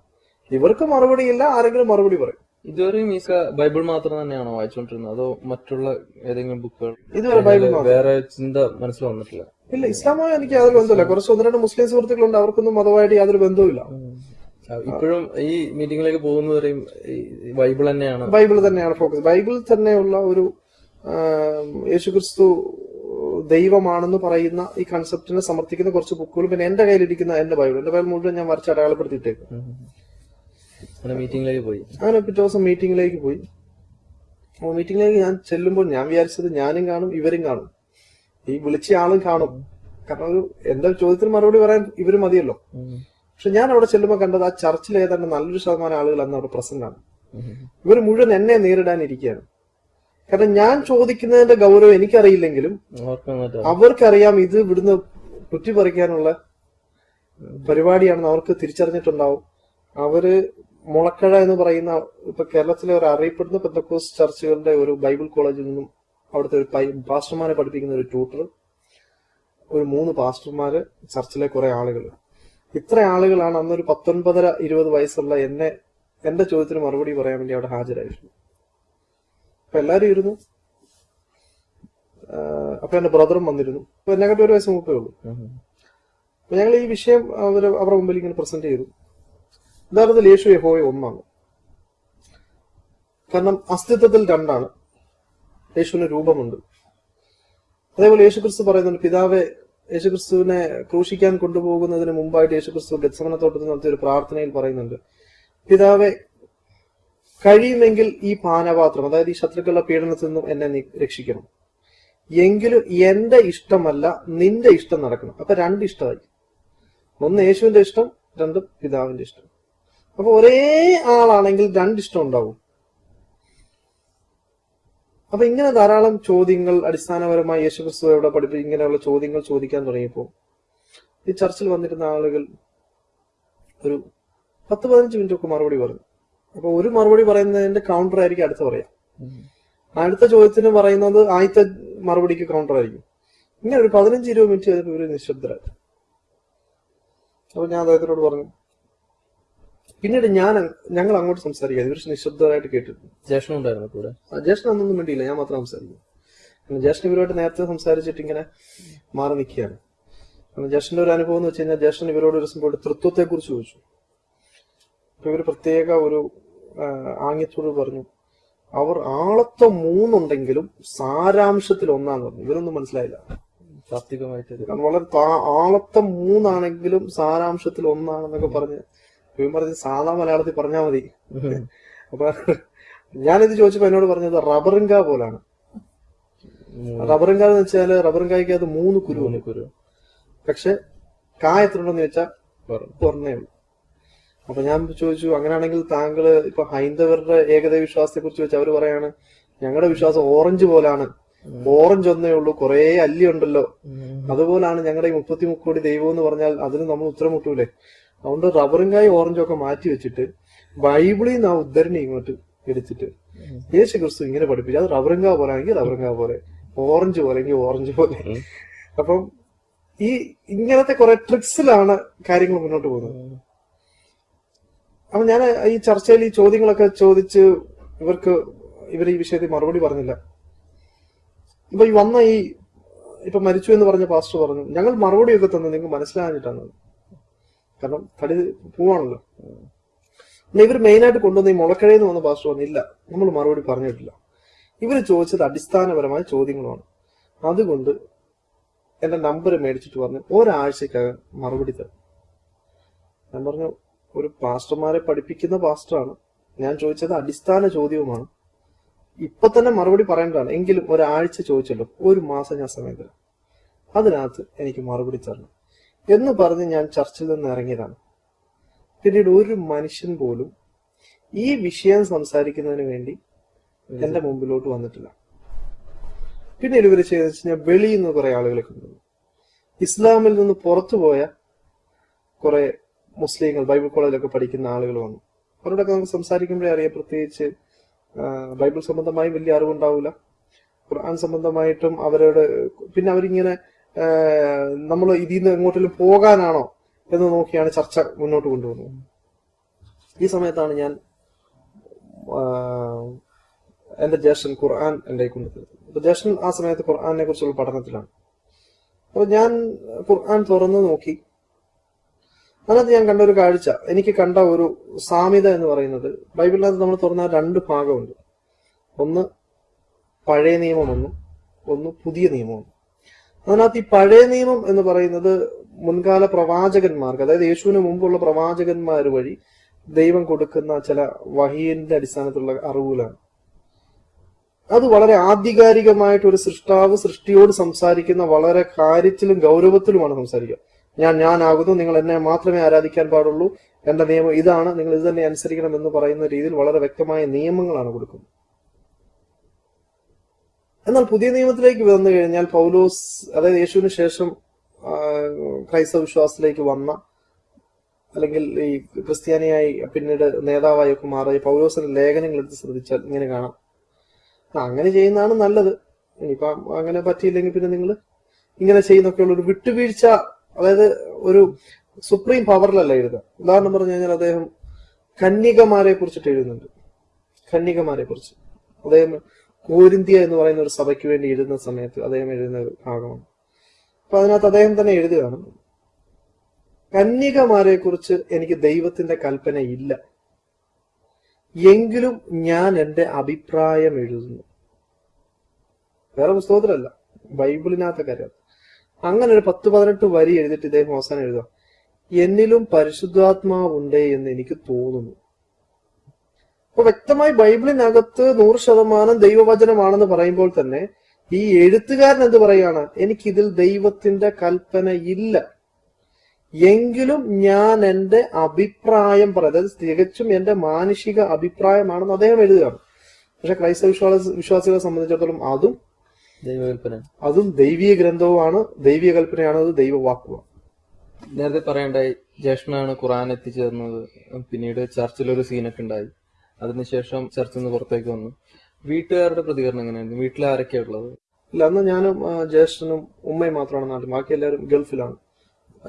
ഇവർക്ക് മറുപടി ഇല്ല ആരെങ്കിലും മറുപടി പറയും. ഇതുവരെയും ഈസ ബൈബിൾ മാത്രം തന്നെയാണോ വായിച്ചുകൊണ്ടിരുന്നത്? അതോ മറ്റുള്ള ഏതെങ്കിലും ബുക്കുകൾ? ഇതുവരെ ബൈബിൾ. വേറെ ചിന്ത മനസ്സിൽ വന്നിട്ടില്ല? ഇല്ല ഇസ്ലാമായി എനിക്ക് യാതൊരു ബന്ധമില്ല കുറച്ച് ഒന്ന് രണ്ട് മുസ്ലിം സുഹൃത്തുക്കളുണ്ട് അവർക്കൊന്നും മതമായിട്ട് യാതൊരു ബന്ധവുമില്ല. ഇപ്പോഴും ഈ മീറ്റിംഗിലേക്ക് പോകുന്നവരെയും ബൈബിൾ തന്നെയാണ്. ബൈബിൾ തന്നെയാണ് ഫോക്കസ് ബൈബിൾ തന്നെയുള്ള ഒരു യേശുക്രിസ്തു ദൈവമാണെന്ന് പറയുന്ന ഈ കൺസെപ്റ്റിനെ സമർത്ഥിക്കുന്ന കുറച്ച് ബുക്കുകളും പിന്നെ എന്റെ കയ്യിലിരിക്കുന്ന എന്റെ ബൈബിൾ. എന്റെ ബൈബിൾ മുഴുവൻ ഞാൻ വരച്ച് അടയാളപ്പെടുത്തിയിട്ടേക്കും. മീറ്റിംഗിലേക്ക് പോയി. അങ്ങനെ പിറ്റേ ദിവസം മീറ്റിംഗിലേക്ക് പോയി. മീറ്റിംഗിലേക്ക് ഞാൻ ചെല്ലുമ്പോൾ ഞാൻ വിചാരിച്ചത് ഞാനും കാണും ഇവരും കാണും. ഈ വിളിച്ച ആളും കാണും. കാരണം ഒരു എന്റെ ചോദ്യത്തിന് മറുപടി പറയാൻ ഇവർ മതിയല്ലോ. പക്ഷെ ഞാൻ അവിടെ ചെല്ലുമ്പോൾ കണ്ടത് ആ ചർച്ചിൽ ഏതാണ്ട് നല്ലൊരു ശതമാനം ആളുകൾ അന്ന് അവിടെ പ്രസന്റ് ആണ് ഇവർ മുഴുവൻ എന്നെ നേരിടാനിരിക്കുകയാണ് കാരണം ഞാൻ ചോദിക്കുന്നതിന്റെ ഗൗരവം എനിക്കറിയില്ലെങ്കിലും അവർക്കറിയാം ഇത് ഇവിടുന്ന് കുറ്റിപ്പറിക്കാനുള്ള പരിപാടിയാണെന്ന് അവർക്ക് തിരിച്ചറിഞ്ഞിട്ടുണ്ടാവും. അവർ മുളക്കഴ എന്ന് പറയുന്ന ഇപ്പൊ കേരളത്തിലെ ഒരു അറിയപ്പെടുന്ന പെന്തക്കോസ് ചർച്ചുകളുടെ ഒരു ബൈബിൾ കോളേജിൽ നിന്നും അവിടുത്തെ ഒരു പാസ്റ്റർമാരെ പഠിപ്പിക്കുന്ന ഒരു ട്യൂട്ടർ ഒരു മൂന്ന് പാസ്റ്റർമാര് ചർച്ചിലെ കുറെ ആളുകൾ ഇത്ര ആളുകളാണ് അന്നൊരു പത്തൊൻപതര ഇരുപത് വയസ്സുള്ള എന്നെ എന്റെ ചോദ്യത്തിന് മറുപടി പറയാൻ വേണ്ടി അവിടെ ഹാജരായിരുന്നു. അപ്പൊ എല്ലാരും ഇരുന്നു. അപ്പൊ എന്റെ ബ്രദറും വന്നിരുന്നു. അപ്പൊ എന്നെക്കാട്ടി ഒരു വയസ്സ് മുപ്പേ ഉള്ളൂ. അപ്പൊ ഞങ്ങൾ ഈ വിഷയം അവർ അവരുടെ മുമ്പിൽ ഇങ്ങനെ പ്രസന്റ് ചെയ്തു. യഥാർത്ഥത്തിൽ യേശു യഹോയ ഒന്നാണ്. കാരണം അസ്തിത്വത്തിൽ രണ്ടാണ്. യേശുവിന് രൂപമുണ്ട്. അതേപോലെ യേശുക്രിസ്തു പറയുന്നുണ്ട് പിതാവെ യേശുക്രിസ്തുവിനെ ക്രൂശിക്കാൻ കൊണ്ടുപോകുന്നതിന് മുമ്പായിട്ട് യേശുക്രിസ്തു ഗത്സമന തോട്ടത്തിൽ നടത്തിയ ഒരു പ്രാർത്ഥനയിൽ പറയുന്നുണ്ട് പിതാവെ കഴിയുമെങ്കിൽ ഈ പാനപാത്രം അതായത് ഈ ശത്രുക്കളുടെ പീഡനത്തിൽ നിന്നും എന്നെ രക്ഷിക്കണം. എങ്കിലും എന്റെ ഇഷ്ടമല്ല നിന്റെ ഇഷ്ടം നടക്കണം. അപ്പൊ രണ്ട് ഇഷ്ടമായി. ഒന്ന് യേശുവിന്റെ ഇഷ്ടം രണ്ട് പിതാവിന്റെ ഇഷ്ടം. അപ്പൊ ഒരേ ആളാണെങ്കിൽ രണ്ട് ഇഷ്ടം ഉണ്ടാവും. അപ്പൊ ഇങ്ങനെ ധാരാളം ചോദ്യങ്ങൾ അടിസ്ഥാനപരമായി യേശുക്രിസ്തു എവിടെ പഠിപ്പി ഇങ്ങനെയുള്ള ചോദ്യങ്ങൾ ചോദിക്കാൻ തുടങ്ങിയപ്പോൾ ഈ ചർച്ചിൽ വന്നിരുന്ന ആളുകൾ ഒരു പത്ത് പതിനഞ്ച് മിനിറ്റ് ഒക്കെ മറുപടി പറഞ്ഞു. അപ്പൊ ഒരു മറുപടി പറയുന്നതിന്റെ കൗണ്ടർ ആയിരിക്കും അടുത്ത പറയാം. അടുത്ത ചോദ്യത്തിന് പറയുന്നത് ആദ്യത്തെ മറുപടിക്ക് കൗണ്ടർ ആയിരിക്കും. ഇങ്ങനെ ഒരു പതിനഞ്ച് ഇരുപത് മിനിറ്റ് കഴിഞ്ഞപ്പോൾ ഇവർ നിശബ്ദരായി. അപ്പൊ ഞാൻ അദ്ദേഹത്തിനോട് പറഞ്ഞു പിന്നീട് ഞാൻ ഞങ്ങൾ അങ്ങോട്ട് സംസാരിക്കാതെ ഇവർ നിശബ്ദമായിട്ട് കേട്ടിരുന്നു ജ്യേഷ്ഠൻ ഉണ്ടായിരുന്നു കൂടെ? ഒന്നും അന്നൊന്നും വേണ്ടിയില്ല ഞാൻ മാത്രം സംസാരിക്കും. കാരണം ജ്യേഷ്ഠൻ ഇവരോട് നേരത്തെ സംസാരിച്ചിട്ട് ഇങ്ങനെ മാറി നിൽക്കുകയാണ്. കാരണം ഒരു അനുഭവം എന്ന് വെച്ച് കഴിഞ്ഞാൽ ജ്യേഷ്ഠൻ ഇവരോട് ഒരു സംഭവം തൃത്വത്തെ കുറിച്ച് ചോദിച്ചു. അപ്പൊ ഇവർ പ്രത്യേക ഒരു ആംഗ്യത്തോട് പറഞ്ഞു അവർ ആളത്വം മൂന്നുണ്ടെങ്കിലും സാരാംശത്തിൽ ഒന്നാന്ന് പറഞ്ഞു. ഇവരൊന്നും മനസ്സിലായില്ല. താത്വികമായിട്ട് കാരണം വളരെ ആളത്വം മൂന്നാണെങ്കിലും സാരാംശത്തിൽ ഒന്നാണെന്നൊക്കെ പറഞ്ഞ് ഇവൻ പറഞ്ഞ് സാധാ മലയാളത്തിൽ പറഞ്ഞാൽ മതി. അപ്പൊ ഞാനിത് ചോദിച്ചപ്പോ എന്നോട് പറഞ്ഞത് റബറിങ്ക പോലാണ്. റബറിങ്ക എന്ന് വെച്ചാൽ റബറിങ്കായ്ക്ക് അത് മൂന്ന് കുരു. കുരു. പക്ഷെ കായ എത്ര ഉണ്ടെന്ന് ചോദിച്ചാൽ ഉള്ളൂ. അപ്പൊ ഞാൻ ചോദിച്ചു അങ്ങനെയാണെങ്കിൽ താങ്കൾ ഇപ്പൊ ഹൈന്ദവരുടെ ഏകദൈവ വിശ്വാസത്തെ കുറിച്ച് വെച്ച് അവർ പറയാണ് ഞങ്ങളുടെ വിശ്വാസം ഓറഞ്ച് പോലാണ്. ഓറഞ്ച് ഒന്നേ ഉള്ളൂ കുറെ അല്ലി ഉണ്ടല്ലോ. അതുപോലാണ് ഞങ്ങളുടെ ഈ മുപ്പത്തി മുക്കോടി ദൈവം എന്ന് പറഞ്ഞാൽ അതിന് നമ്മൾ ഉത്തരം മുട്ടൂലേ? അതുകൊണ്ട് റബ്ബറിങ്കായി ഓറഞ്ചും ഒക്കെ മാറ്റി വെച്ചിട്ട് ബൈബിളിൽ നിന്ന് ആ ഉദ്ധരണി ഇങ്ങോട്ട് എടുത്തിട്ട് യേശു ക്രിസ്തു ഇങ്ങനെ പഠിപ്പിച്ചു. അത് റബ്ബറിങ്ക പോലെ ആണെങ്കിൽ കാ പോലെ. ഓറഞ്ച് പോലെ എങ്കിൽ ഓറഞ്ച് പോലെ. അപ്പം ഈ ഇങ്ങനത്തെ കുറെ ട്രിക്സിലാണ് കാര്യങ്ങൾ മുന്നോട്ട് പോകുന്നത്. അപ്പൊ ഞാൻ ഈ ചർച്ചയിൽ ഈ ചോദ്യങ്ങളൊക്കെ ചോദിച്ച് ഇവർക്ക് ഇവർ ഈ വിഷയത്തിൽ മറുപടി പറഞ്ഞില്ല. ഇപ്പൊ ഈ വന്ന ഈ ഇപ്പൊ മരിച്ചു എന്ന് പറഞ്ഞ പാസ്റ്റർ പറഞ്ഞു ഞങ്ങൾ മറുപടിയൊക്കെ തന്നു നിങ്ങൾക്ക് മനസ്സിലാഞ്ഞിട്ടാണ് കാരണം തടി പോവാണല്ലോ. പിന്നെ ഇവർ മെയിനായിട്ട് കൊണ്ടുവന്ന ഈ മുളക്കഴയിൽ നിന്ന് വന്ന പാസ്റ്റർ പറഞ്ഞില്ല നമ്മൾ മറുപടി പറഞ്ഞിട്ടില്ല. ഇവർ ചോദിച്ചത് അടിസ്ഥാനപരമായ ചോദ്യങ്ങളാണ്. അതുകൊണ്ട് എന്റെ നമ്പർ മേടിച്ചിട്ട് പറഞ്ഞു ഒരാഴ്ചക്കകം മറുപടി തരും. ഞാൻ പറഞ്ഞു ഒരു പാസ്റ്റർമാരെ പഠിപ്പിക്കുന്ന പാസ്റ്ററാണ് ഞാൻ ചോദിച്ചത് അടിസ്ഥാന ചോദ്യവുമാണ്. ഇപ്പൊ തന്നെ മറുപടി പറയേണ്ടതാണ്. എങ്കിലും ഒരാഴ്ച ചോദിച്ചല്ലോ. ഒരു മാസം ഞാൻ സമയം തരാം. അതിനകത്ത് എനിക്ക് മറുപടി തരണം. എന്ന് പറഞ്ഞ് ഞാൻ ചർച്ചിൽ നിന്ന് ഇറങ്ങിയതാണ്. പിന്നീട് ഒരു മനുഷ്യൻ പോലും ഈ വിഷയം സംസാരിക്കുന്നതിന് വേണ്ടി എന്റെ മുമ്പിലോട്ട് വന്നിട്ടില്ല. പിന്നെ ഇവർ ചെയ്തെന്ന് വെച്ച് എന്ന് കുറെ ആളുകളെ കൊണ്ടുവന്നു. ഇസ്ലാമിൽ നിന്ന് പുറത്തുപോയ കുറെ മുസ്ലിങ്ങൾ ബൈബിൾ കോളേജിലൊക്കെ പഠിക്കുന്ന ആളുകൾ വന്നു. അവരോടൊക്കെ നമുക്ക് സംസാരിക്കുമ്പോഴേ അറിയാം പ്രത്യേകിച്ച് ബൈബിൾ സംബന്ധമായി വലിയ അറിവുണ്ടാവില്ല ഖുർആൻ സംബന്ധമായിട്ടും അവരോട് പിന്നെ അവരിങ്ങനെ നമ്മൾ ഇതിൽ നിന്ന് എങ്ങോട്ടെങ്കിലും പോകാനാണോ എന്ന് നോക്കിയാണ് ചർച്ച മുന്നോട്ട് കൊണ്ടുപോകുന്നത്. ഈ സമയത്താണ് ഞാൻ എന്റെ ജ്യേഷ്ഠൻ ഖുർആൻ എന്റെ കൊണ്ടുവരുന്നത് അപ്പൊ ജ്യേഷ്ഠൻ ആ സമയത്ത് ഖുർആാനെ കുറിച്ചുള്ള പഠനത്തിലാണ്. അപ്പൊ ഞാൻ ഖുർആൻ തുറന്നു നോക്കി. അതിനകത്ത് ഞാൻ കണ്ട ഒരു കാഴ്ച. എനിക്ക് കണ്ട ഒരു സാമ്യത എന്ന് പറയുന്നത് ബൈബിളിനകത്ത് നമ്മൾ തുറന്ന രണ്ട് ഭാഗമുണ്ട്. ഒന്ന് പഴയ നിയമമൊന്നും ഒന്ന് പുതിയ നിയമമൊന്നും അതിനകത്ത് ഈ പഴയ നിയമം എന്ന് പറയുന്നത് മുൻകാല പ്രവാചകന്മാർക്ക് അതായത് യേശുവിന് മുമ്പുള്ള പ്രവാചകന്മാർ വഴി ദൈവം കൊടുക്കുന്ന ചില വഹീന്റെ അടിസ്ഥാനത്തിലുള്ള അറിവുകളാണ്. അത് വളരെ ആധികാരികമായിട്ട് ഒരു സൃഷ്ടാവ് സൃഷ്ടിയോട് സംസാരിക്കുന്ന വളരെ കാര്യത്തിലും ഗൗരവത്തിലുമാണ് സംസാരിക്കുക. ഞാൻ ഞാനാകുന്നു നിങ്ങൾ എന്നെ മാത്രമേ ആരാധിക്കാൻ പാടുള്ളൂ എന്റെ നിയമം ഇതാണ് നിങ്ങൾ ഇത് തന്നെ അനുസരിക്കണം എന്ന് പറയുന്ന രീതിയിൽ വളരെ വ്യക്തമായ നിയമങ്ങളാണ് കൊടുക്കുന്നത്. എന്നാൽ പുതിയ നിയമത്തിലേക്ക് വന്നു കഴിഞ്ഞാൽ പൗലോസ് അതായത് യേശുവിന് ശേഷം ക്രൈസ്തവ വിശ്വാസത്തിലേക്ക് വന്ന അല്ലെങ്കിൽ ഈ ക്രിസ്ത്യാനിയായി പിന്നീട് നേതാവായൊക്കെ മാറിയ പൗലോസിന്റെ ലേഖനങ്ങൾ എടുത്ത് ശ്രദ്ധിച്ചാൽ ഇങ്ങനെ കാണാം. അങ്ങനെ ചെയ്യുന്നതാണ് നല്ലത്. ഇനിയിപ്പം അങ്ങനെ പറ്റിയില്ലെങ്കിൽ പിന്നെ നിങ്ങൾ ഇങ്ങനെ ചെയ്യുന്നൊക്കെയുള്ള ഒരു വിട്ടുവീഴ്ച അതായത് ഒരു സുപ്രീം പവറിലല്ല എഴുതുക. ഉദാഹരണം പറഞ്ഞു കഴിഞ്ഞാൽ അദ്ദേഹം കന്യകമാരെ കുറിച്ചിട്ട് എഴുതുന്നുണ്ട്. കന്യകമാരെ കുറിച്ച് അദ്ദേഹം കോരിന്ത്യ എന്ന് പറയുന്ന ഒരു സഭയ്ക്ക് വേണ്ടി എഴുതുന്ന സമയത്ത് അദ്ദേഹം എഴുതുന്ന ഒരു ഭാഗമാണ്. അപ്പൊ അതിനകത്ത് അദ്ദേഹം തന്നെ എഴുതുകയാണ് കന്യകമാരെ കുറിച്ച് എനിക്ക് ദൈവത്തിന്റെ കൽപ്പന ഇല്ല. എങ്കിലും ഞാൻ എന്റെ അഭിപ്രായം എഴുതുന്നു. വേറെ പുസ്തകത്തിലല്ല ബൈബിളിനകത്തെ കാര്യം. അങ്ങനെ ഒരു പത്ത് പതിനെട്ട് വരി എഴുതിയിട്ട് ഇദ്ദേഹം അവസാനം എഴുതുക എന്നിലും പരിശുദ്ധാത്മാവുണ്ട് എന്ന് എനിക്ക് തോന്നുന്നു. അപ്പൊ വ്യക്തമായി ബൈബിളിനകത്ത് നൂറ് ശതമാനം ദൈവവചനമാണെന്ന് പറയുമ്പോൾ തന്നെ ഈ എഴുത്തുകാരൻ എന്ത് പറയാണ് എനിക്കിതിൽ ദൈവത്തിന്റെ കൽപ്പന ഇല്ല. എങ്കിലും ഞാൻ എന്റെ അഭിപ്രായം പറയാം. അതായത് തികച്ചും എന്റെ മാനുഷിക അഭിപ്രായമാണെന്ന് അദ്ദേഹം എഴുതുകയാണ്. പക്ഷെ ക്രൈസ്തവ വിശ്വാസ വിശ്വാസികളെ സംബന്ധിച്ചിടത്തോളം അതും ദൈവകൽപ്പന. അതും ദൈവീയ ഗ്രന്ഥവുമാണ്. ദൈവീയ കൽപ്പനയാണ് അത് ദൈവവാക്കുമാണ് നേരത്തെ പറയണ്ടായി ജേഷ്ണാണ് ഖുറാൻ എത്തിച്ചേർന്നത്. പിന്നീട് ചർച്ചിലൊരു സീനൊക്കെ ഉണ്ടായി. അതിനുശേഷം ചർച്ചിൽ നിന്ന് പുറത്തേക്ക് വന്നു. വീട്ടുകാരുടെ പ്രതികരണം എങ്ങനെയായിരുന്നു? വീട്ടിൽ ആരൊക്കെയാ ഉള്ളത് ഇല്ല അന്ന് ഞാനും ജ്യേഷ്ഠനും ഉമ്മയും മാത്രമാണ് നാട്ടിൽ. ബാക്കി എല്ലാവരും ഗൾഫിലാണ്.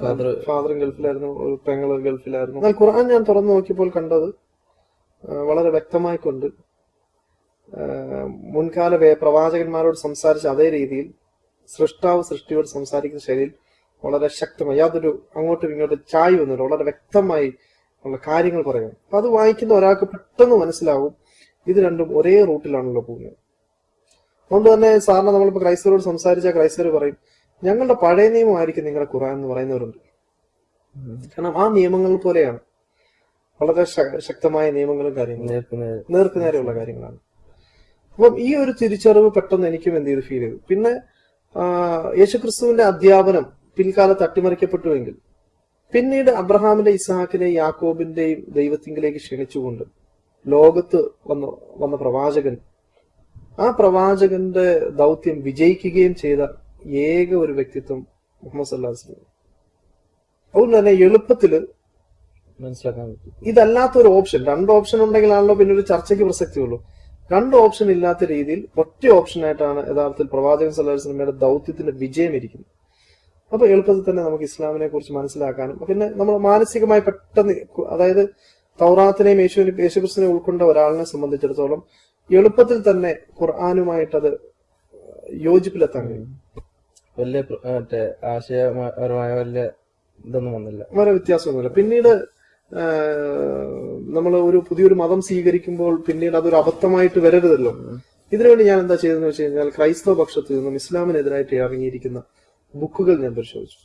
ഫാദർ ഫാദറും ഗൾഫിലായിരുന്നു ഒരു പെങ്ങൾ ഗൾഫിലായിരുന്നു. എന്നാൽ ഖുർആൻ ഞാൻ തുറന്നു നോക്കിയപ്പോൾ കണ്ടത് വളരെ വ്യക്തമായി കൊണ്ട് മുൻകാല പ്രവാചകന്മാരോട് സംസാരിച്ച അതേ രീതിയിൽ സൃഷ്ടാവ് സൃഷ്ടിയോട് സംസാരിക്കുന്ന ശൈലിയിൽ വളരെ ശക്തമായി യാതൊരു അങ്ങോട്ടും ഇങ്ങോട്ടും ചായ് വന്നിട്ട് വളരെ വ്യക്തമായി ഉള്ള കാര്യങ്ങൾ പറയണം അപ്പൊ അത് വായിക്കുന്ന ഒരാൾക്ക് പെട്ടെന്ന് മനസ്സിലാവും ഇത് രണ്ടും ഒരേ റൂട്ടിലാണല്ലോ പോകുന്നത്. അതുകൊണ്ട് തന്നെ സാറിന് നമ്മളിപ്പോ ക്രൈസ്തവരോട് സംസാരിച്ച ക്രൈസ്തവർ പറയും ഞങ്ങളുടെ പഴയ നിയമമായിരിക്കും നിങ്ങളുടെ ഖുറാൻ എന്ന് പറയുന്നവരുണ്ട്. കാരണം ആ നിയമങ്ങൾ പോലെയാണ്. വളരെ ശക്തമായ നിയമങ്ങളും കാര്യങ്ങളും. നേർക്കു നേർക്ക് നേരെയുള്ള കാര്യങ്ങളാണ്. അപ്പം ഈ ഒരു തിരിച്ചറിവ് പെട്ടെന്ന് എനിക്കും എന്ത് ചെയ്ത്? ഫീൽ ചെയ്തു. പിന്നെ യേശുക്രിസ്തുവിന്റെ അധ്യാപനം പിൽക്കാലത്ത് അട്ടിമറിക്കപ്പെട്ടുവെങ്കിൽ പിന്നീട് അബ്രഹാമിന്റെ ഇസ്ഹാക്കിനെ യാക്കോബിന്റെയും ദൈവത്തിങ്കിലേക്ക് ക്ഷണിച്ചുകൊണ്ട് ലോകത്ത് വന്ന വന്ന പ്രവാചകൻ. ആ പ്രവാചകന്റെ ദൗത്യം വിജയിക്കുകയും ചെയ്ത ഏക ഒരു വ്യക്തിത്വം മുഹമ്മദ് സല്ലാഹു വസ്ലം അതുകൊണ്ട് തന്നെ എളുപ്പത്തിൽ മനസ്സിലാക്കാൻ ഇതല്ലാത്ത ഒരു ഓപ്ഷൻ രണ്ട് ഓപ്ഷൻ ഉണ്ടെങ്കിലാണല്ലോ പിന്നെ ഒരു ചർച്ചയ്ക്ക് പ്രസക്തിയുള്ളൂ രണ്ട് ഓപ്ഷൻ ഇല്ലാത്ത രീതിയിൽ ഒറ്റ ഓപ്ഷനായിട്ടാണ് യഥാർത്ഥത്തിൽ പ്രവാചകൻ സല്ലാഹു സിനിമയുടെ ദൗത്യത്തിന്റെ വിജയം ഇരിക്കുന്നത്. അപ്പൊ എളുപ്പത്തിൽ തന്നെ നമുക്ക് ഇസ്ലാമിനെ കുറിച്ച് മനസ്സിലാക്കാനും പിന്നെ നമ്മൾ മാനസികമായി പെട്ടെന്ന് അതായത് തൗറാത്തിനെയും യേശുവിനെ യേശുക്രിസ്തുവിനെ ഉൾക്കൊണ്ട ഒരാളിനെ സംബന്ധിച്ചിടത്തോളം എളുപ്പത്തിൽ തന്നെ ഖുർആാനുമായിട്ടത് യോജിപ്പിലെത്താൻ കഴിയും. വലിയ മറ്റേ ആശയപരമായ വലിയ ഇതൊന്നും വന്നില്ല. വളരെ വ്യത്യാസമൊന്നുമില്ല. പിന്നീട് നമ്മൾ ഒരു പുതിയൊരു മതം സ്വീകരിക്കുമ്പോൾ പിന്നീട് അതൊരു അബദ്ധമായിട്ട് വരരുതല്ലോ. ഇതിനുവേണ്ടി ഞാൻ എന്താ ചെയ്തതെന്ന് വെച്ച് കഴിഞ്ഞാൽ ക്രൈസ്തവ പക്ഷത്തിൽ നിന്നും ഇസ്ലാമിനെതിരായിട്ട് ഇറങ്ങിയിരിക്കുന്ന ബുക്കുകൾ ഞാൻ പരിശോധിച്ചു.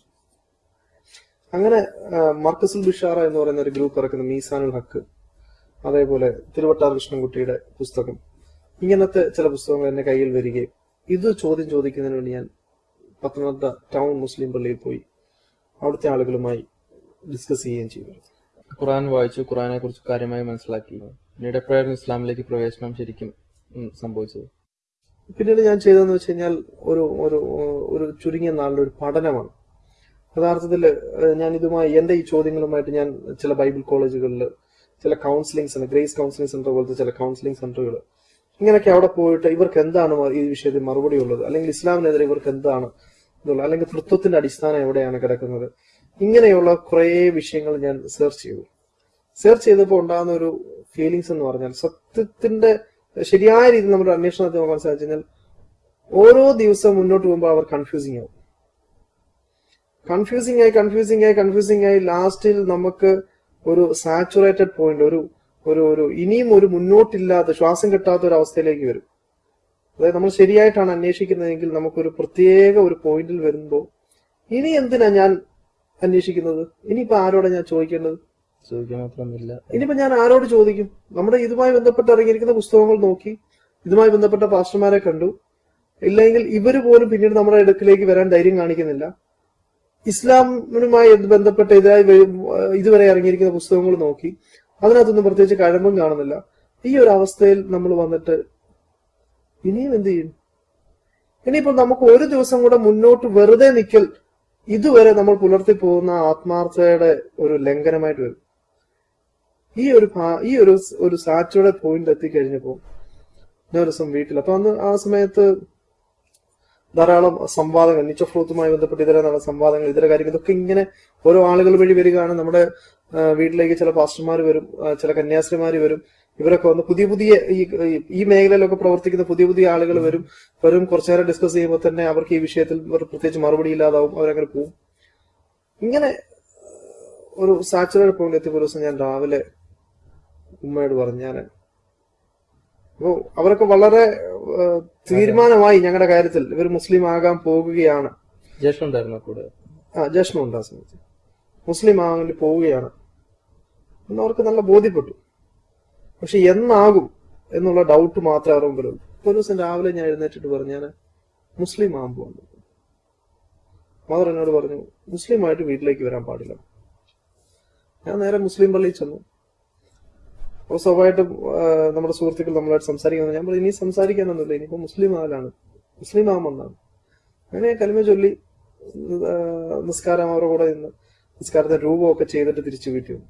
അങ്ങനെ മർക്കസുൽ ബിഷാറ എന്ന് പറയുന്ന ഒരു ഗ്രൂപ്പ് ഇറക്കുന്ന മീസാനുൽ ഹക്ക് അതേപോലെ തിരുവട്ടാർ കൃഷ്ണൻകുട്ടിയുടെ പുസ്തകം ഇങ്ങനത്തെ ചില പുസ്തകങ്ങൾ എന്റെ കയ്യിൽ വരികയും ഇത് ചോദ്യം ചോദിക്കുന്നതിന് വേണ്ടി ഞാൻ പത്തനംതിട്ട ടൗൺ മുസ്ലിം പള്ളിയിൽ പോയി അവിടുത്തെ ആളുകളുമായി ഡിസ്കസ് ചെയ്യുകയും ചെയ്തു. ഖുറാൻ വായിച്ചു ഖുറാനെ കുറിച്ച് കാര്യമായി മനസ്സിലാക്കി പിന്നീട് എപ്പോഴായിരുന്നു ഇസ്ലാമിലേക്ക് പ്രവേശനം ശരിക്കും സംഭവിച്ചത്? പിന്നീട് ഞാൻ ചെയ്തതെന്ന് വെച്ച് കഴിഞ്ഞാൽ ഒരു ഒരു ഒരു ചുരുങ്ങിയ നാളിലെ ഒരു പഠനമാണ്. യഥാർത്ഥത്തിൽ ഞാൻ ഇതുമായി എന്റെ ഈ ചോദ്യങ്ങളുമായിട്ട് ഞാൻ ചില ബൈബിൾ കോളേജുകളിൽ ചില counselling centre Grace counselling centre പോലത്തെ ചില കൗൺസിലിംഗ് സെന്ററുകൾ ഇങ്ങനെയൊക്കെ അവിടെ പോയിട്ട് ഇവർക്ക് എന്താണ് ഈ വിഷയത്തിൽ മറുപടി ഉള്ളത്? അല്ലെങ്കിൽ ഇസ്ലാമിനെതിരെ ഇവർക്ക് എന്താണ് ഇതുള്ളത്? അല്ലെങ്കിൽ തൃത്വത്തിന്റെ അടിസ്ഥാനം എവിടെയാണ് കിടക്കുന്നത്? ഇങ്ങനെയുള്ള കുറേ വിഷയങ്ങൾ ഞാൻ സെർച്ച് ചെയ്തു. സെർച്ച് ചെയ്തപ്പോൾ ഉണ്ടാകുന്ന ഒരു ഫീലിങ്സ് എന്ന് പറഞ്ഞാൽ സത്യത്തിന്റെ ശരിയായ രീതിയിൽ നമ്മുടെ അന്വേഷണത്തെ നമുക്ക് മനസ്സിലാക്കി കഴിഞ്ഞാൽ ഓരോ ദിവസം മുന്നോട്ട് പോകുമ്പോൾ അവർ കൺഫ്യൂസിങ് ആവും. കൺഫ്യൂസിങ് ആയി കൺഫ്യൂസിങ് ആയി കൺഫ്യൂസിങ് ആയി ലാസ്റ്റിൽ നമുക്ക് ഒരു സാച്ചുറേറ്റഡ് പോയിന്റ് ഒരു ഒരു ഒരു ഇനിയും ഒരു മുന്നോട്ടില്ലാത്ത ശ്വാസം കിട്ടാത്ത ഒരു അവസ്ഥയിലേക്ക് വരും. അതായത് നമ്മൾ ശരിയായിട്ടാണ് അന്വേഷിക്കുന്നതെങ്കിൽ നമുക്കൊരു പ്രത്യേക ഒരു പോയിന്റിൽ വരുമ്പോൾ ഇനി എന്തിനാ ഞാൻ അന്വേഷിക്കുന്നത്? ഇനിയിപ്പോ ആരോടാ ഞാൻ ചോദിക്കേണ്ടത്? ഇനിയിപ്പോ ഞാൻ ആരോട് ചോദിക്കും? നമ്മുടെ ഇതുമായി ബന്ധപ്പെട്ട് ഇറങ്ങിയിരിക്കുന്ന പുസ്തകങ്ങൾ നോക്കി ഇതുമായി ബന്ധപ്പെട്ട പാസ്റ്റർമാരെ കണ്ടു. ഇല്ലെങ്കിൽ ഇവർ പോലും പിന്നീട് നമ്മുടെ അടുക്കിലേക്ക് വരാൻ ധൈര്യം കാണിക്കുന്നില്ല. ഇസ്ലാമിനുമായി ബന്ധപ്പെട്ട ഇതായി ഇതുവരെ ഇറങ്ങിയിരിക്കുന്ന പുസ്തകങ്ങൾ നോക്കി അതിനകത്തൊന്നും പ്രത്യേകിച്ച് കഴമ്പും കാണുന്നില്ല. ഈ ഒരു അവസ്ഥയിൽ നമ്മൾ വന്നിട്ട് ഇനിയും എന്ത് ചെയ്യും? ഇനിയിപ്പോ നമുക്ക് ഒരു ദിവസം കൂടെ മുന്നോട്ട് വെറുതെ നിൽക്കൽ ഇതുവരെ നമ്മൾ പുലർത്തി പോകുന്ന ആത്മാർത്ഥതയുടെ ഒരു ലംഘനമായിട്ട് വരും. ഈ ഒരു ഈ ഒരു ഒരു സാച്ചുറേറ്റ് പോയിന്റ് എത്തിക്കഴിഞ്ഞപ്പോ ഞാൻ ഒരു ദിവസം വീട്ടിൽ. അപ്പൊ അന്ന് ആ സമയത്ത് ധാരാളം സംവാദങ്ങൾ നിച്ച ഫ്രൂത്തുമായി ബന്ധപ്പെട്ട് ഇതര നല്ല സംവാദങ്ങൾ ഇതര കാര്യങ്ങൾ ഇതൊക്കെ ഇങ്ങനെ ഓരോ ആളുകൾ വഴി വരികയാണ് നമ്മുടെ വീട്ടിലേക്ക് ചില പാസ്റ്റർമാർ വരും ചില കന്യാസ്ത്രീമാർ വരും. ഇവരൊക്കെ വന്ന് പുതിയ പുതിയ ഈ ഈ- മേഖലയിലൊക്കെ പ്രവർത്തിക്കുന്ന പുതിയ പുതിയ ആളുകൾ വരും. വരും കുറച്ചു നേരം ഡിസ്കസ് ചെയ്യുമ്പോൾ തന്നെ അവർക്ക് ഈ വിഷയത്തിൽ പ്രത്യേകിച്ച് മറുപടി ഇല്ലാതാവും അവരങ്ങനെ പോവും. ഇങ്ങനെ ഒരു സാച്ചുറേറ്റ് പോയിന്റ് എത്തിയ ദിവസം ഞാൻ രാവിലെ ഉമ്മയോട് പറഞ്ഞു ഞാൻ അപ്പോ അവരൊക്കെ വളരെ തീരുമാനമായി ഞങ്ങളുടെ കാര്യത്തിൽ. ഇവർ മുസ്ലിം ആകാൻ പോകുകയാണ്. ജ്യേഷ്ഠൻ ഉണ്ടായിരുന്നു കൂടെ? ആ ജഷ്ണുണ്ട് ആ സമയത്ത്. മുസ്ലിം ആകാൻ പോവുകയാണ് എന്ന് അവർക്ക് നല്ല ബോധ്യപ്പെട്ടു. പക്ഷെ എന്നാകും എന്നുള്ള ഡൗട്ട് മാത്രമേ അവരുടെ മുമ്പിലുള്ളൂ ഒരു ദിവസം രാവിലെ ഞാൻ എഴുന്നേറ്റിട്ട് പറഞ്ഞു ഞാൻ മുസ്ലിം ആകാൻ പോകുന്നു. മദർ എന്നോട് പറഞ്ഞു മുസ്ലിം ആയിട്ട് വീട്ടിലേക്ക് വരാൻ പാടില്ല. ഞാൻ നേരെ മുസ്ലിം പള്ളിയിൽ ചെന്നു. അപ്പോൾ സ്വാഭാവികമായിട്ടും നമ്മുടെ സുഹൃത്തുക്കൾ നമ്മളായിട്ട് സംസാരിക്കുന്നത് ഞാൻ പറഞ്ഞു ഇനി സംസാരിക്കാനൊന്നുമില്ല ഇനിയിപ്പോ മുസ്ലിം ആകലാണ് മുസ്ലിം ആമെന്നാണ് അങ്ങനെ കലിമ ചൊല്ലി നിസ്കാരം അവരുടെ കൂടെ നിന്ന് നിസ്കാരത്തെ രൂപമൊക്കെ ചെയ്തിട്ട് തിരിച്ചു വീട്ടിൽ വന്നു.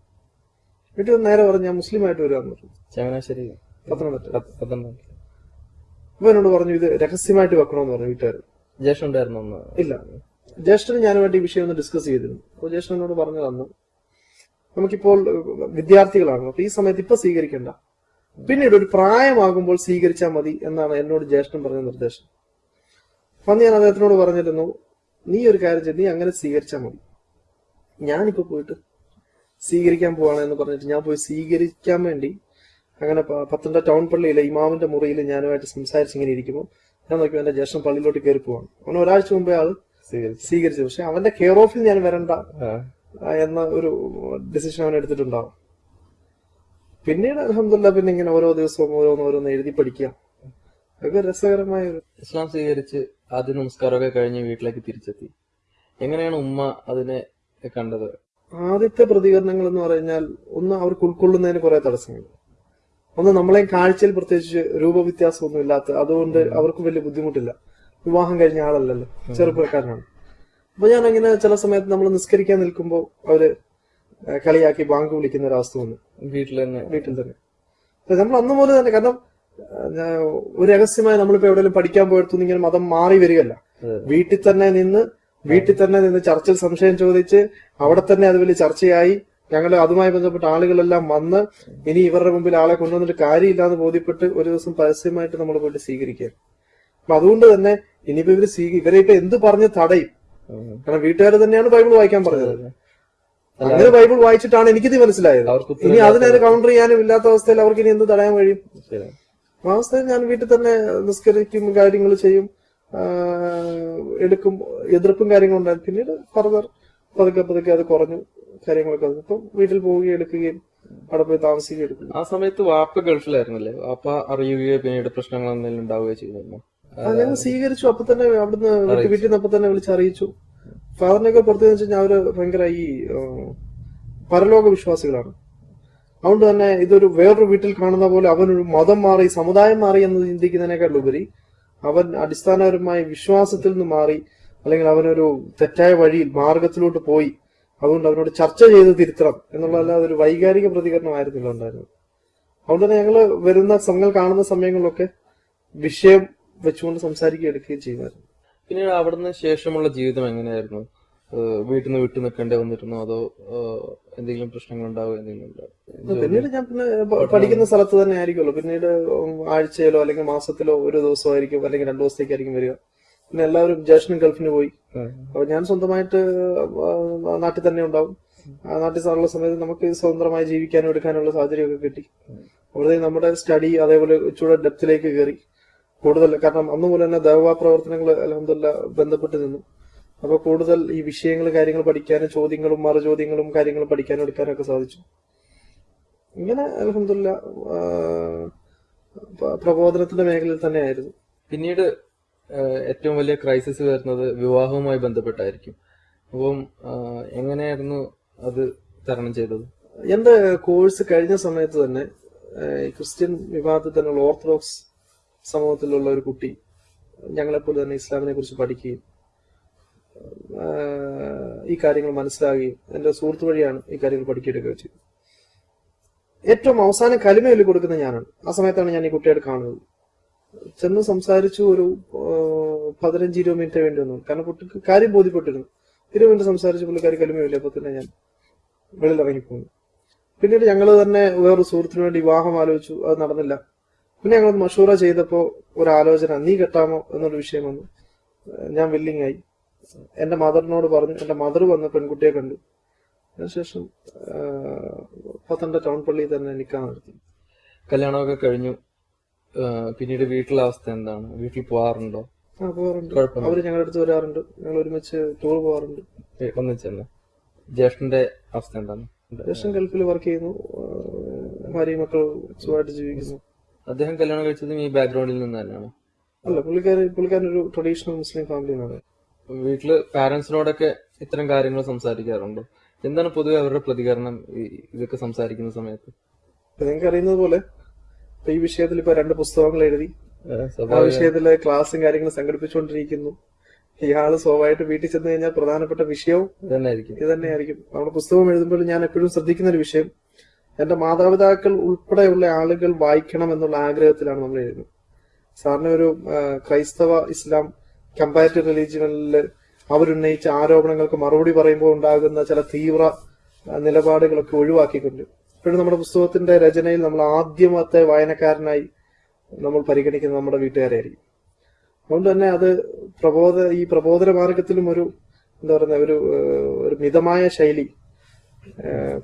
വീട്ടിൽ വന്ന് നേരെ പറഞ്ഞു ഞാൻ മുസ്ലിം ആയിട്ട് വരുവാന്ന് പറഞ്ഞു. ചങ്ങനാശ്ശേരി. പത്തനംതിട്ട. പത്ത്- പത്തനംതിട്ട. അപ്പൊ എന്നോട് പറഞ്ഞു ഇത് രഹസ്യമായിട്ട് വെക്കണമെന്ന് പറഞ്ഞു വീട്ടുകാർ ജ്യേഷ്ഠ ഉണ്ടായിരുന്നു ഇല്ല. ജ്യേഷ്ഠന് ഞാനുമായിട്ട് ഈ വിഷയം ഒന്ന് ഡിസ്കസ് ചെയ്തിരുന്നു. അപ്പോൾ ജ്യേഷ്ഠൻ എന്നോട് പറഞ്ഞു തന്നു നമുക്കിപ്പോൾ വിദ്യാർത്ഥികളാണ്. അപ്പൊ ഈ സമയത്ത് ഇപ്പൊ സ്വീകരിക്കണ്ട. പിന്നീട് ഒരു പ്രായമാകുമ്പോൾ സ്വീകരിച്ചാൽ മതി എന്നാണ് എന്നോട് ജ്യേഷ്ഠൻ പറഞ്ഞ നിർദ്ദേശം. അപ്പൊ അന്ന് ഞാൻ അദ്ദേഹത്തിനോട് പറഞ്ഞിരുന്നു നീ ഒരു കാര്യം ചെയ്ത് നീ അങ്ങനെ സ്വീകരിച്ചാൽ മതി. ഞാനിപ്പോ പോയിട്ട് സ്വീകരിക്കാൻ പോവാണ് എന്ന് പറഞ്ഞിട്ട് ഞാൻ പോയി സ്വീകരിക്കാൻ വേണ്ടി അങ്ങനെ പത്തനംതിട്ട ടൗൺ പള്ളിയിലെ ഇമാമിന്റെ മുറിയിൽ ഞാനുമായിട്ട് സംസാരിച്ച് ഇങ്ങനെ ഇരിക്കുമ്പോൾ ഞാൻ നോക്കി എന്റെ ജ്യേഷ്ഠൻ പള്ളിയിലോട്ട് കയറി പോവാണ് അവൻ ഒരാഴ്ച മുമ്പേ ആൾ സ്വീകരിച്ചു. പക്ഷെ അവന്റെ കെയർ ഓഫിൽ ഞാൻ വരണ്ട. എന്ന ഒരു ഡിസിഷൻ അവൻ എടുത്തിട്ടുണ്ടാവും. പിന്നീട് അലഹമില്ല പിന്നെ ഇങ്ങനെ ഓരോ ദിവസവും ഓരോന്ന് ഓരോന്ന് എഴുതി പഠിക്കുക. അതൊക്കെ രസകരമായ ഒരു ഇസ്ലാം സ്വീകരിച്ച് ആദ്യ നമസ്കാരമൊക്കെ കഴിഞ്ഞ് വീട്ടിലേക്ക് തിരിച്ചെത്തി. എങ്ങനെയാണ് ഉമ്മ അതിനെ കണ്ടത്? ആദ്യത്തെ പ്രതികരണങ്ങൾ എന്ന് പറഞ്ഞാൽ ഒന്ന് അവർക്ക് ഉൾക്കൊള്ളുന്നതിന് കുറെ തടസ്സങ്ങൾ. ഒന്ന് നമ്മളെ കാഴ്ചയിൽ പ്രത്യേകിച്ച് രൂപവ്യത്യാസമൊന്നും ഇല്ലാത്ത അതുകൊണ്ട് അവർക്ക് വലിയ ബുദ്ധിമുട്ടില്ല. വിവാഹം കഴിഞ്ഞ ആളല്ലല്ലോ ചെറുപ്പക്കാരനാണ്. അപ്പൊ ഞാൻ അങ്ങനെ ചില സമയത്ത് നമ്മൾ നിസ്കരിക്കാൻ നിൽക്കുമ്പോൾ അവർ കളിയാക്കി ബാങ്ക് വിളിക്കുന്ന ഒരു അവസ്ഥ വന്നു. വീട്ടിൽ തന്നെ. വീട്ടിൽ തന്നെ. നമ്മൾ അന്ന് പോലെ തന്നെ കാരണം ഒരു രഹസ്യമായി നമ്മളിപ്പോ എവിടെയെങ്കിലും പഠിക്കാൻ പോയെടുത്തു ഇങ്ങനെ മതം മാറി വരികയല്ല. വീട്ടിൽ തന്നെ നിന്ന് വീട്ടിൽ തന്നെ നിന്ന് ചർച്ചിൽ സംശയം ചോദിച്ച് അവിടെ തന്നെ അത് വലിയ ചർച്ചയായി. ഞങ്ങൾ അതുമായി ബന്ധപ്പെട്ട ആളുകളെല്ലാം വന്ന് ഇനി ഇവരുടെ മുമ്പിൽ ആളെ കൊണ്ടുവന്നിട്ട് കാര്യമില്ലാന്ന് ബോധ്യപ്പെട്ട് ഒരു ദിവസം പരസ്യമായിട്ട് നമ്മൾ പോയിട്ട് സ്വീകരിക്കുക അപ്പൊ അതുകൊണ്ട് തന്നെ ഇനിയിപ്പോ ഇവർ സ്വീകരി ഇവരെ ഇപ്പൊ എന്ത് പറഞ്ഞ് തടയും. കാരണം വീട്ടുകാർ തന്നെയാണ് ബൈബിൾ വായിക്കാൻ പറഞ്ഞത്. അങ്ങനെ ബൈബിൾ വായിച്ചിട്ടാണ് എനിക്കിത് മനസ്സിലായത്. ഇനി അതിനെ കൗണ്ടർ ചെയ്യാനും ഇല്ലാത്ത അവസ്ഥയിൽ അവർക്ക് ഇനി എന്ത് തടയാൻ കഴിയും. ആ അവസ്ഥയിൽ ഞാൻ വീട്ടിൽ തന്നെ നിസ്കരിക്കും കാര്യങ്ങൾ ചെയ്യും എടുക്കും എതിർപ്പും കാര്യങ്ങളും ഉണ്ടായിരുന്നു പിന്നീട് ഫർദർ പതുക്കെ പതുക്കെ അത് കുറഞ്ഞു കാര്യങ്ങളൊക്കെ. ഇപ്പം വീട്ടിൽ പോവുകയും എടുക്കുകയും അവിടെ പോയി താമസിക്കുകയും എടുക്കും ആ സമയത്ത് വാപ്പ ഗൾഫിലായിരുന്നല്ലേ? വാപ്പ അറിയുകയോ പിന്നീട് പ്രശ്നങ്ങൾ എന്തെങ്കിലും ഉണ്ടാവുകയോ ചെയ്തിരുന്നു? ആ ഞങ്ങൾ സ്വീകരിച്ചു. അപ്പൊ തന്നെ അവിടുന്ന് വീട്ടിൽ നിന്ന് അപ്പൊ തന്നെ വിളിച്ച് അറിയിച്ചു. ഫാദറിനൊക്കെ പുറത്തെന്ന് വെച്ച് കഴിഞ്ഞാൽ അവർ ഭയങ്കര ഈ പരലോക വിശ്വാസികളാണ്. അതുകൊണ്ട് തന്നെ ഇതൊരു വേറൊരു വീട്ടിൽ കാണുന്ന പോലെ അവനൊരു മതം മാറി സമുദായം മാറി എന്ന് ചിന്തിക്കുന്നതിനേക്കാൾ ഉപരി അവൻ അടിസ്ഥാനപരമായി വിശ്വാസത്തിൽ നിന്ന് മാറി അല്ലെങ്കിൽ അവനൊരു തെറ്റായ വഴിയിൽ മാർഗത്തിലോട്ട് പോയി അതുകൊണ്ട് അവനോട് ചർച്ച ചെയ്ത് തിരുത്തണം എന്നുള്ളതല്ലാതെ ഒരു വൈകാരിക പ്രതികരണമായിരുന്നില്ല ഉണ്ടായിരുന്നത്. അതുകൊണ്ട് തന്നെ ഞങ്ങൾ വരുന്ന സമയങ്ങൾ കാണുന്ന സമയങ്ങളിലൊക്കെ വിഷയം വെച്ചുകൊണ്ട് സംസാരിക്കുകയും എടുക്കുകയും ചെയ്യുമായിരുന്നു. പിന്നീട് അവിടുന്ന് ശേഷമുള്ള ജീവിതം എങ്ങനെയായിരുന്നു? വീട്ടിൽ നിന്ന് വിട്ടു നിൽക്കേണ്ടി വന്നിരുന്നോ? അതോ എന്തെങ്കിലും പ്രശ്നങ്ങൾ ഉണ്ടാവോ എന്തെങ്കിലും പിന്നീട് ഞാൻ പിന്നെ പഠിക്കുന്ന സ്ഥലത്ത് തന്നെ ആയിരിക്കുമല്ലോ. പിന്നീട് ആഴ്ചയിലോ അല്ലെങ്കിൽ മാസത്തിലോ ഒരു ദിവസമായിരിക്കും അല്ലെങ്കിൽ രണ്ടു ദിവസത്തേക്കായിരിക്കും വരിക. പിന്നെ എല്ലാവരും ജേഷനും ഗൾഫിന് പോയി. അപ്പൊ ഞാൻ സ്വന്തമായിട്ട് നാട്ടിൽ തന്നെ ഉണ്ടാവും. ആ നാട്ടിൽ ഉള്ള സമയത്ത് നമുക്ക് സ്വതന്ത്രമായി ജീവിക്കാനും എടുക്കാനുള്ള സാഹചര്യമൊക്കെ കിട്ടി. അവിടെ നമ്മുടെ സ്റ്റഡി അതേപോലെ ഇച്ചിരി ഡെപ്തിലേക്ക് കയറി. കൂടുതൽ കാരണം അന്ന് മുതൽ തന്നെ ദേവാ പ്രവർത്തനങ്ങൾ അലഹമില്ല ബന്ധപ്പെട്ട് നിന്നു. അപ്പൊ കൂടുതൽ ഈ വിഷയങ്ങൾ കാര്യങ്ങൾ പഠിക്കാനും ചോദ്യങ്ങളും മറുചോദ്യങ്ങളും കാര്യങ്ങളും പഠിക്കാനും എടുക്കാനും ഒക്കെ സാധിച്ചു. ഇങ്ങനെ അലഹമില്ല പ്രബോധനത്തിന്റെ മേഖലയിൽ തന്നെയായിരുന്നു. പിന്നീട് ഏറ്റവും വലിയ ക്രൈസിസ് വരുന്നത് വിവാഹവുമായി ബന്ധപ്പെട്ടായിരിക്കും. അപ്പം എങ്ങനെയായിരുന്നു അത് തരണം ചെയ്തത്? എന്റെ കോഴ്സ് കഴിഞ്ഞ സമയത്ത് തന്നെ ക്രിസ്ത്യൻ വിഭാഗത്തിൽ തന്നെയുള്ള ഓർത്തഡോക്സ് സമൂഹത്തിലുള്ള ഒരു കുട്ടി ഞങ്ങളെപ്പോലെ തന്നെ ഇസ്ലാമിനെ കുറിച്ച് പഠിക്കുകയും ഈ കാര്യങ്ങൾ മനസ്സിലാകുകയും എന്റെ സുഹൃത്ത് വഴിയാണ് ഈ കാര്യങ്ങൾ പഠിക്കുകയൊക്കെ ചെയ്തത് ഏറ്റവും അവസാനം കലിമ ചൊല്ലി കൊടുക്കുന്ന ഞാനാണ്. ആ സമയത്താണ് ഞാൻ ഈ കുട്ടിയോട് കാണുന്നത്. ചെന്ന് സംസാരിച്ചു ഒരു പതിനഞ്ച് ഇരുപത് മിനിറ്റ് വേണ്ടി വന്നു കാരണം കുട്ടിക്ക് കാര്യം ബോധ്യപ്പെട്ടിരുന്നു. ഇരുപത് മിനിറ്റ് സംസാരിച്ച് പുള്ളിക്കാരി കലിമയില്ല? അപ്പൊ തന്നെ ഞാൻ വെളിയിൽ ഇറങ്ങിപ്പോന്നു പിന്നീട് ഞങ്ങൾ തന്നെ വേറൊരു സുഹൃത്തിനു വേണ്ടി വിവാഹം ആലോചിച്ചു. അത് നടന്നില്ല. പിന്നെ ഞങ്ങൾ മഷൂറ ചെയ്തപ്പോ ഒരു ആലോചന നീ കെട്ടാമോ? എന്നൊരു വിഷയം വന്നു. ഞാൻ വില്ലിങ് ആയി. എന്റെ മദറിനോട് പറഞ്ഞു എന്റെ മദർ വന്ന് പെൺകുട്ടിയെ കണ്ടു. അതിനുശേഷം പത്തനംതിട്ട ടൗൺ പള്ളിയിൽ തന്നെ നിൽക്കാൻ നടത്തി കല്യാണമൊക്കെ കഴിഞ്ഞു. പിന്നീട് വീട്ടിലെ അവസ്ഥ എന്താണ്? വീട്ടിൽ പോവാറുണ്ടോ? ആ പോവാറുണ്ട്. അവർ അവർ ഞങ്ങളുടെ അടുത്ത് വരാറുണ്ട്. ഞങ്ങൾ ഒരുമിച്ച് ടൂർ പോകാറുണ്ട് ഏഹ് ഒന്നിച്ചെന്ന് ജ്യേഷ്ഠന്റെ അവസ്ഥ എന്താണ്? ജ്യേഷ്ഠൻ ഗൾഫിൽ വർക്ക് ചെയ്യുന്നു. ഭാര്യ ഭാര്യയും മക്കൾ സുഖമായിട്ട് ജീവിക്കുന്നു. അദ്ദേഹം കല്യാണം കഴിച്ചതും ഈ ബാക്ക്ഗ്രൗണ്ടിൽ നിന്ന് തന്നെയാണ് അല്ല പുള്ളിക്കാരി പുള്ളിക്കാരൻ ഒരു ട്രഡീഷണൽ മുസ്ലിം ഫാമിലിന്നാണ് വീട്ടിൽ പാരന്റ്സിനോടൊക്കെ ഇത്തരം കാര്യങ്ങൾ സംസാരിക്കാറുണ്ടോ. എന്താണ് പൊതുവെ അവരുടെ പ്രതികരണം ഇതൊക്കെ സംസാരിക്കുന്ന സമയത്ത്? നിങ്ങൾക്ക് അറിയുന്നത് പോലെ ഈ വിഷയത്തിൽ ഇപ്പൊ രണ്ട് പുസ്തകങ്ങൾ എഴുതി ആ, വിഷയത്തിലെ ക്ലാസ്സും കാര്യങ്ങളും സംഘടിപ്പിച്ചുകൊണ്ടിരിക്കുന്നു. ഇയാൾ സ്വാഭാവികമായിട്ട് വീട്ടിൽ ചെന്ന് കഴിഞ്ഞാൽ പ്രധാനപ്പെട്ട വിഷയവും ഇത് തന്നെയായിരിക്കും ഇത് തന്നെയായിരിക്കും നമ്മുടെ പുസ്തകം എഴുതുമ്പോൾ ഞാൻ എപ്പോഴും ശ്രദ്ധിക്കുന്ന ഒരു വിഷയം എന്റെ മാതാപിതാക്കൾ ഉൾപ്പെടെയുള്ള ആളുകൾ വായിക്കണം എന്നുള്ള ആഗ്രഹത്തിലാണ് നമ്മൾ എഴുതുന്നത്. സാറിന് ഒരു ക്രൈസ്തവ ഇസ്ലാം കമ്പാരിറ്റീവ് റിലീജിയനിൽ അവരുന്നയിച്ച ആരോപണങ്ങൾക്ക് മറുപടി പറയുമ്പോൾ ഉണ്ടാകുന്ന ചില തീവ്ര നിലപാടുകളൊക്കെ ഒഴിവാക്കിക്കൊണ്ട് ഇപ്പോഴും നമ്മുടെ പുസ്തകത്തിന്റെ രചനയിൽ നമ്മൾ ആദ്യമത്തെ വായനക്കാരനായി നമ്മൾ പരിഗണിക്കുന്നത് നമ്മുടെ വീട്ടുകാരായിരിക്കും. അതുകൊണ്ട് തന്നെ അത് പ്രബോധ ഈ പ്രബോധന മാർഗത്തിലും ഒരു എന്താ പറയുന്ന ഒരു ഒരു മിതമായ ശൈലി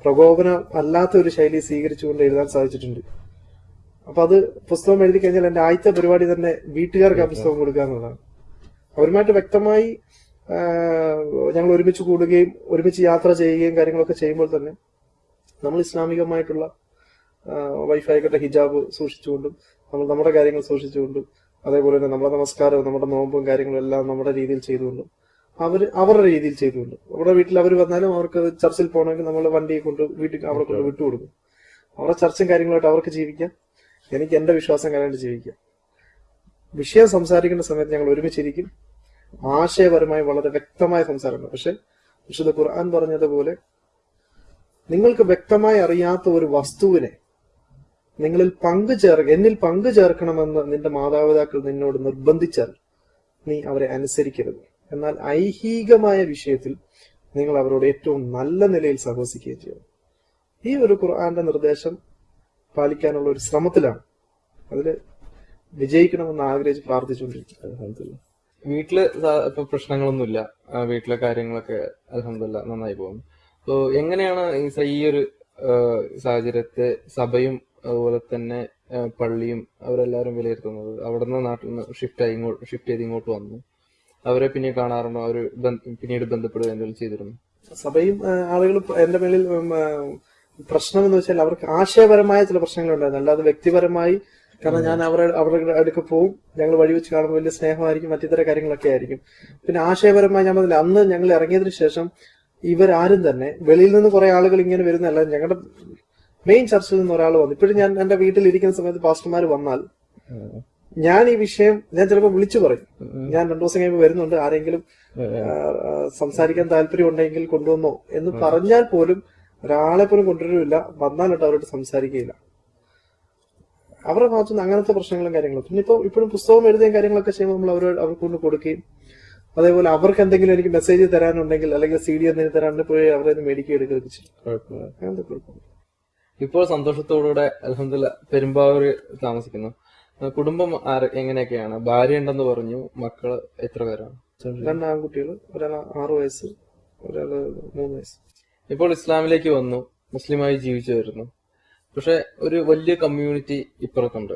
പ്രകോപനം അല്ലാത്ത ഒരു ശൈലി സ്വീകരിച്ചുകൊണ്ട് എഴുതാൻ സാധിച്ചിട്ടുണ്ട്. അപ്പൊ അത് പുസ്തകം എഴുതി കഴിഞ്ഞാൽ എന്റെ ആദ്യത്തെ പരിപാടി തന്നെ വീട്ടുകാർക്ക് ആ പുസ്തകം കൊടുക്കുക എന്നുള്ളതാണ്. അവരുമായിട്ട് വ്യക്തമായി ഞങ്ങൾ ഒരുമിച്ച് കൂടുകയും ഒരുമിച്ച് യാത്ര ചെയ്യുകയും കാര്യങ്ങളൊക്കെ ചെയ്യുമ്പോൾ തന്നെ നമ്മൾ ഇസ്ലാമികമായിട്ടുള്ള വൈഫായിക്കട്ടെ ഹിജാബ് സൂക്ഷിച്ചുകൊണ്ടും നമ്മൾ നമ്മുടെ കാര്യങ്ങൾ സൂക്ഷിച്ചുകൊണ്ടും അതേപോലെ തന്നെ നമ്മുടെ നമസ്കാരവും നമ്മുടെ നോമ്പും കാര്യങ്ങളും എല്ലാം നമ്മുടെ രീതിയിൽ ചെയ്തുകൊണ്ടും അവർ അവരുടെ രീതിയിൽ ചെയ്തുകൊണ്ട്. അവരുടെ വീട്ടിൽ അവർ വന്നാലും അവർക്ക് ചർച്ചിൽ പോകണമെങ്കിൽ നമ്മൾ വണ്ടിയെ കൊണ്ട് വീട്ടിൽ അവിടെ കൊണ്ട് വിട്ടുകൊടുക്കും. അവരുടെ ചർച്ചയും കാര്യങ്ങളായിട്ട് അവർക്ക് ജീവിക്കാം. എനിക്ക് എന്റെ വിശ്വാസം കാര്യമായിട്ട് ജീവിക്കാം. വിഷയം സംസാരിക്കേണ്ട സമയത്ത് ഞങ്ങൾ ഒരുമിച്ചിരിക്കും. ആശയപരമായി വളരെ വ്യക്തമായ സംസാരമാണ് പക്ഷെ വിശുദ്ധ ഖുർആൻ പറഞ്ഞതുപോലെ നിങ്ങൾക്ക് വ്യക്തമായി അറിയാത്ത ഒരു വസ്തുവിനെ നിങ്ങളിൽ പങ്കു ചേർ എന്നിൽ പങ്കു ചേർക്കണമെന്ന് നിന്റെ മാതാപിതാക്കൾ നിന്നോട് നിർബന്ധിച്ചാൽ നീ അവരെ അനുസരിക്കരുത്. എന്നാൽ ഐഹികമായ വിഷയത്തിൽ നിങ്ങൾ അവരോട് ഏറ്റവും നല്ല നിലയിൽ സഹവസിക്കുകയും ചെയ്യണം. ഈ ഒരു ഖുർആന്റെ നിർദ്ദേശം പാലിക്കാനുള്ള ഒരു ശ്രമത്തിലാണ്. അതിൽ വിജയിക്കണമെന്ന് ആഗ്രഹിച്ച് പ്രാർത്ഥിച്ചുകൊണ്ടിരിക്കും അൽഹംദുലില്ലാ. വീട്ടിൽ ഇപ്പൊ പ്രശ്നങ്ങളൊന്നുമില്ല. വീട്ടിലെ കാര്യങ്ങളൊക്കെ അലഹമില്ല നന്നായി പോകുന്നു. അപ്പോ എങ്ങനെയാണ് ഈ ഒരു സാഹചര്യത്തെ സഭയും അതുപോലെ തന്നെ പള്ളിയും അവരെല്ലാവരും വിലയിരുത്തുന്നത്? അവിടുന്ന് നാട്ടിൽ നിന്ന് ഷിഫ്റ്റ് ആയി ഷിഫ്റ്റ് ചെയ്ത് ഇങ്ങോട്ട് വന്നു. അവരെ പിന്നെ കാണാറുണ്ടോ? അവർ പിന്നീട് ബന്ധപ്പെടുക എന്തെങ്കിലും ചെയ്തിരുന്നു? സഭയും ആളുകൾ എന്റെ മേലിൽ പ്രശ്നം എന്ന് വെച്ചാൽ അവർക്ക് ആശയപരമായ ചില പ്രശ്നങ്ങളുണ്ടായിരുന്നു. അല്ലാതെ വ്യക്തിപരമായി കാരണം ഞാൻ അവരുടെ അവരുടെ അടുക്ക് പോവും ഞങ്ങൾ വഴി വെച്ച് കാണുമ്പോൾ വലിയ സ്നേഹമായിരിക്കും മറ്റിത്തര കാര്യങ്ങളൊക്കെ ആയിരിക്കും. പിന്നെ ആശയപരമായി ഞാൻ പറഞ്ഞില്ല അന്ന് ഞങ്ങൾ ഇറങ്ങിയതിനു ശേഷം ഇവരാരും തന്നെ വെളിയിൽ നിന്ന് കുറെ ആളുകൾ ഇങ്ങനെ വരുന്നല്ല ഞങ്ങളുടെ മെയിൻ ചർച്ചിൽ നിന്ന് ഒരാൾ വന്നു. ഇപ്പോഴും ഞാൻ എന്റെ വീട്ടിൽ ഇരിക്കുന്ന സമയത്ത് പാസ്റ്റർമാർ വന്നാൽ ഞാൻ ഈ വിഷയം ഞാൻ ചിലപ്പോൾ വിളിച്ചു പറയും. ഞാൻ രണ്ടു ദിവസം കഴിയുമ്പോൾ വരുന്നുണ്ട്. ആരെങ്കിലും സംസാരിക്കാൻ താല്പര്യം ഉണ്ടെങ്കിൽ കൊണ്ടുവന്നോ എന്ന് പറഞ്ഞാൽ പോലും ഒരാളെ പോലും കൊണ്ടുവരില്ല വന്നാലിട്ട് അവരോട് സംസാരിക്കുകയില്ല. അവരുടെ ഭാഗത്തുനിന്ന് അങ്ങനത്തെ പ്രശ്നങ്ങളും കാര്യങ്ങളും പിന്നെ ഇപ്പൊ ഇപ്പോഴും പുസ്തകം എഴുതുകയും കാര്യങ്ങളൊക്കെ ചെയ്യുമ്പോൾ നമ്മൾ അവരോട് അവർക്ക് കൊണ്ട് കൊടുക്കുകയും അതേപോലെ അവർക്ക് എന്തെങ്കിലും എനിക്ക് മെസ്സേജ് തരാനുണ്ടെങ്കിൽ അല്ലെങ്കിൽ സി ഡി എന്തെങ്കിലും തരാനുണ്ടെങ്കിൽ പോയി അവരെ മേടിക്കുക എടുക്കുകയൊക്കെ ചെയ്യും. കുഴപ്പമില്ല. അങ്ങനത്തെ കുഴപ്പമില്ല. ഇപ്പോൾ സന്തോഷത്തോടുകൂടെ അലഹമില്ല പെരുമ്പാവൂർ താമസിക്കുന്നു. കുടുംബം എങ്ങനെയൊക്കെയാണ്? ഭാര്യ ഉണ്ടെന്ന് പറഞ്ഞു മക്കൾ എത്ര പേരാണ്? രണ്ട് ആൺകുട്ടികൾ ഒരാൾ ആറ് വയസ്സ് ഒരാൾ മൂന്ന് വയസ്സ്. ഇപ്പോൾ ഇസ്ലാമിലേക്ക് വന്നു മുസ്ലിമായി ജീവിച്ചു വരുന്നു. പക്ഷെ ഒരു വലിയ കമ്മ്യൂണിറ്റി ഇപ്പുറത്തുണ്ട്.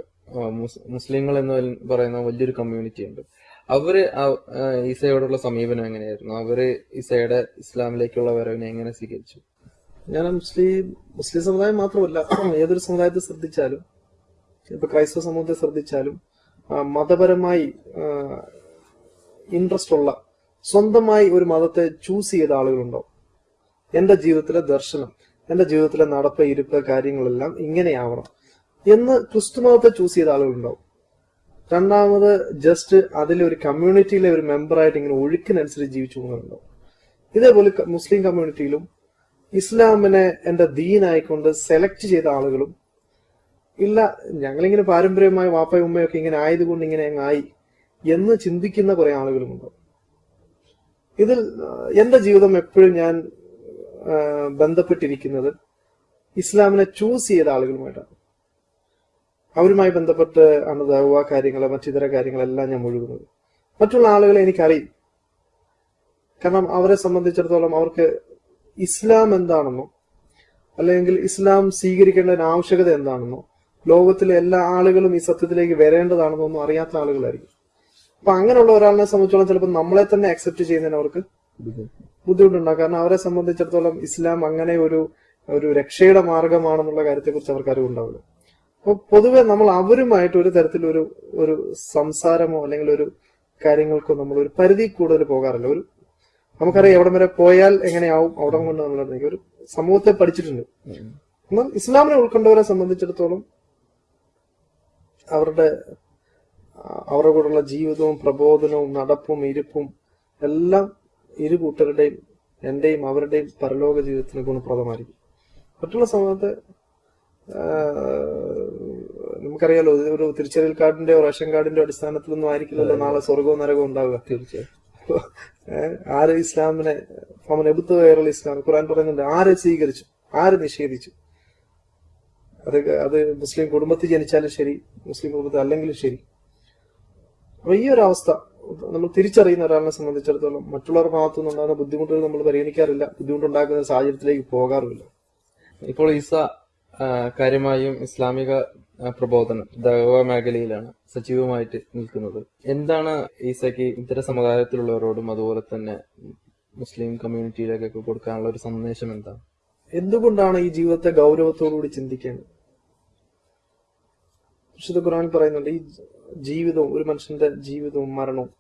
മുസ്ലിങ്ങൾ എന്ന് പറയുന്ന വലിയൊരു കമ്മ്യൂണിറ്റി ഉണ്ട്. അവർ ഈസയോടുള്ള സമീപനം എങ്ങനെയായിരുന്നു? അവർ ഈസയുടെ ഇസ്ലാമിലേക്കുള്ള വരവിനെ എങ്ങനെ സ്വീകരിച്ചു? ഞാൻ മുസ്ലിം മുസ്ലിം സമുദായം മാത്രമല്ല ഏതൊരു സമുദായത്തെ ശ്രദ്ധിച്ചാലും ഇപ്പൊ ക്രൈസ്തവ സമൂഹത്തെ ശ്രദ്ധിച്ചാലും മതപരമായി ഇൻട്രസ്റ്റ് ഉള്ള സ്വന്തമായി ഒരു മതത്തെ ചൂസ് ചെയ്ത ആളുകളുണ്ടോ എന്റെ ജീവിതത്തിലെ ദർശനം എന്റെ ജീവിതത്തിലെ നടപ്പ് ഇരുപ്പ് കാര്യങ്ങളെല്ലാം ഇങ്ങനെയാവണം എന്ന് ക്രിസ്തു മതത്തെ ചൂസ് ചെയ്ത ആളുകളുണ്ടാവും. രണ്ടാമത് ജസ്റ്റ് അതിലെ ഒരു കമ്മ്യൂണിറ്റിയിലെ ഒരു മെമ്പറായിട്ട് ഇങ്ങനെ ഒഴുക്കിനനുസരിച്ച് ജീവിച്ചു പോകുന്നുണ്ടാവും ഇതേപോലെ മുസ്ലിം കമ്മ്യൂണിറ്റിയിലും ഇസ്ലാമിനെ എന്റെ ദീനായിക്കൊണ്ട് സെലക്ട് ചെയ്ത ആളുകളും ഇല്ല ഞങ്ങളിങ്ങനെ പാരമ്പര്യമായ വാപ്പയും ഉമ്മയൊക്കെ ഇങ്ങനെ ആയതുകൊണ്ട് ഇങ്ങനെ ആയി എന്ന് ചിന്തിക്കുന്ന കുറെ ആളുകളുമുണ്ട്. ഇതിൽ എന്റെ ജീവിതം എപ്പോഴും ഞാൻ ബന്ധപ്പെട്ടിരിക്കുന്നത് ഇസ്ലാമിനെ ചൂസ് ചെയ്ത ആളുകളുമായിട്ടാണ്. അവരുമായി ബന്ധപ്പെട്ട് ആണ് ദൗവ കാര്യങ്ങൾ മറ്റിതര കാര്യങ്ങളെല്ലാം ഞാൻ മുഴുകുന്നത്. മറ്റുള്ള ആളുകളെ എനിക്കറിയും കാരണം അവരെ സംബന്ധിച്ചിടത്തോളം അവർക്ക് ഇസ്ലാം എന്താണെന്നോ അല്ലെങ്കിൽ ഇസ്ലാം സ്വീകരിക്കേണ്ടതിന് ആവശ്യകത എന്താണെന്നോ ലോകത്തിലെ എല്ലാ ആളുകളും ഈ സത്യത്തിലേക്ക് വരേണ്ടതാണെന്നൊന്നും അറിയാത്ത ആളുകളായിരിക്കും. അപ്പൊ അങ്ങനെയുള്ള ഒരാളിനെ സംബന്ധിച്ചോളം ചിലപ്പോൾ നമ്മളെ തന്നെ അക്സെപ്റ്റ് ചെയ്യുന്നതിന് അവർക്ക് ബുദ്ധിമുട്ടുണ്ടാകും. കാരണം അവരെ സംബന്ധിച്ചിടത്തോളം ഇസ്ലാം അങ്ങനെ ഒരു ഒരു രക്ഷയുടെ മാർഗമാണെന്നുള്ള കാര്യത്തെക്കുറിച്ച് അവർക്ക് അറിവുണ്ടാവില്ല അപ്പൊ പൊതുവെ നമ്മൾ അവരുമായിട്ട് ഒരു തരത്തിലൊരു ഒരു സംസാരമോ അല്ലെങ്കിൽ ഒരു കാര്യങ്ങൾക്കോ നമ്മൾ ഒരു പരിധി കൂടുതൽ പോകാറില്ല. ഒരു നമുക്കറിയാം എവിടം വരെ പോയാൽ എങ്ങനെയാവും അവിടെ കൊണ്ട് നമ്മൾ ഒരു സമൂഹത്തെ പഠിച്ചിട്ടുണ്ട്. എന്നാൽ ഇസ്ലാമിനെ ഉൾക്കൊണ്ടവരെ സംബന്ധിച്ചിടത്തോളം അവരുടെ അവരുടെ കൂടെയുള്ള ജീവിതവും പ്രബോധനവും നടപ്പും ഇരിപ്പും എല്ലാം ഇരു കൂട്ടരുടെയും എന്റെയും അവരുടെയും പരലോക ജീവിതത്തിന് ഗുണപ്രദമായിരിക്കും. മറ്റുള്ള സമയത്ത് നമുക്കറിയാലോ ഒരു തിരിച്ചറിയൽ കാർഡിന്റെ റേഷൻ കാർഡിന്റെ അടിസ്ഥാനത്തിലൊന്നും ആയിരിക്കില്ലല്ലോ നാളെ സ്വർഗവും നരകവും ഉണ്ടാവുക. തീർച്ചയായും. ആര് ഇസ്ലാമിനെ അവൻ എബുത്ത് കയറൽ ഇസ്ലാം ഖുറാൻ പറയുന്നുണ്ട് ആരെ സ്വീകരിച്ചു ആര് നിഷേധിച്ചു? അത് അത് മുസ്ലിം കുടുംബത്തിൽ ജനിച്ചാലും ശരി മുസ്ലിം കുടുംബത്തിൽ അല്ലെങ്കിലും ശരി. അപ്പൊ ഈ ഒരു അവസ്ഥ നമ്മൾ തിരിച്ചറിയുന്ന ഒരാളിനെ സംബന്ധിച്ചിടത്തോളം മറ്റുള്ളവർ ഭാഗത്തു നിന്നുണ്ടാകുന്ന ബുദ്ധിമുട്ടുകൾ നമ്മൾ പരിഗണിക്കാറില്ല. ബുദ്ധിമുട്ടുണ്ടാക്കുന്ന സാഹചര്യത്തിലേക്ക് പോകാറുമില്ല. ഇപ്പോൾ ഈസ കാര്യമായും ഇസ്ലാമിക പ്രബോധനം ദൈവ മേഖലയിലാണ് സജീവമായിട്ട് നിൽക്കുന്നത്. എന്താണ് ഈസയ്ക്ക് ഇത്തരം സമുദായത്തിലുള്ളവരോടും അതുപോലെ തന്നെ മുസ്ലിം കമ്മ്യൂണിറ്റിയിലേക്കൊക്കെ കൊടുക്കാനുള്ള ഒരു സന്ദേശം എന്താണ്? എന്തുകൊണ്ടാണ് ഈ ജീവിതത്തെ ഗൗരവത്തോടുകൂടി ചിന്തിക്കേണ്ടത്? വിശുദ്ധ ഖുർആൻ പറയുന്നുണ്ട് ഈ ജീവിതവും ഒരു മനുഷ്യന്റെ ജീവിതവും മരണവും.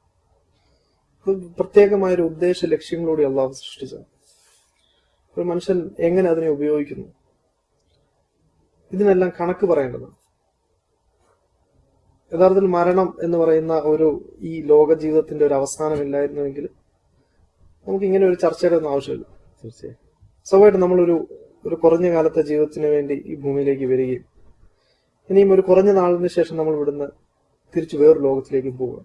പ്രത്യേകമായ ഒരു ഉദ്ദേശ ലക്ഷ്യങ്ങളോടെ അള്ളാഹു സൃഷ്ടിച്ചത്. ഒരു മനുഷ്യൻ എങ്ങനെ അതിനെ ഉപയോഗിക്കുന്നു? ഇതിനെല്ലാം കണക്ക് പറയേണ്ടതാണ്. യഥാർത്ഥത്തിൽ മരണം എന്ന് പറയുന്ന ഒരു ഈ ലോക ജീവിതത്തിന്റെ ഒരു അവസാനമില്ലായിരുന്നുവെങ്കിൽ നമുക്ക് ഇങ്ങനെ ഒരു ചർച്ചയുടെ ഒന്നും ആവശ്യമില്ല. തീർച്ചയായും. സ്വാഭാവികമായിട്ടും നമ്മളൊരു ഒരു കുറഞ്ഞ കാലത്തെ ജീവിതത്തിന് വേണ്ടി ഈ ഭൂമിയിലേക്ക് വരികയും ഇനിയും ഒരു കുറഞ്ഞ നാളിന് ശേഷം നമ്മൾ ഇവിടുന്ന് തിരിച്ചു വേറൊരു ലോകത്തിലേക്ക് പോവുക.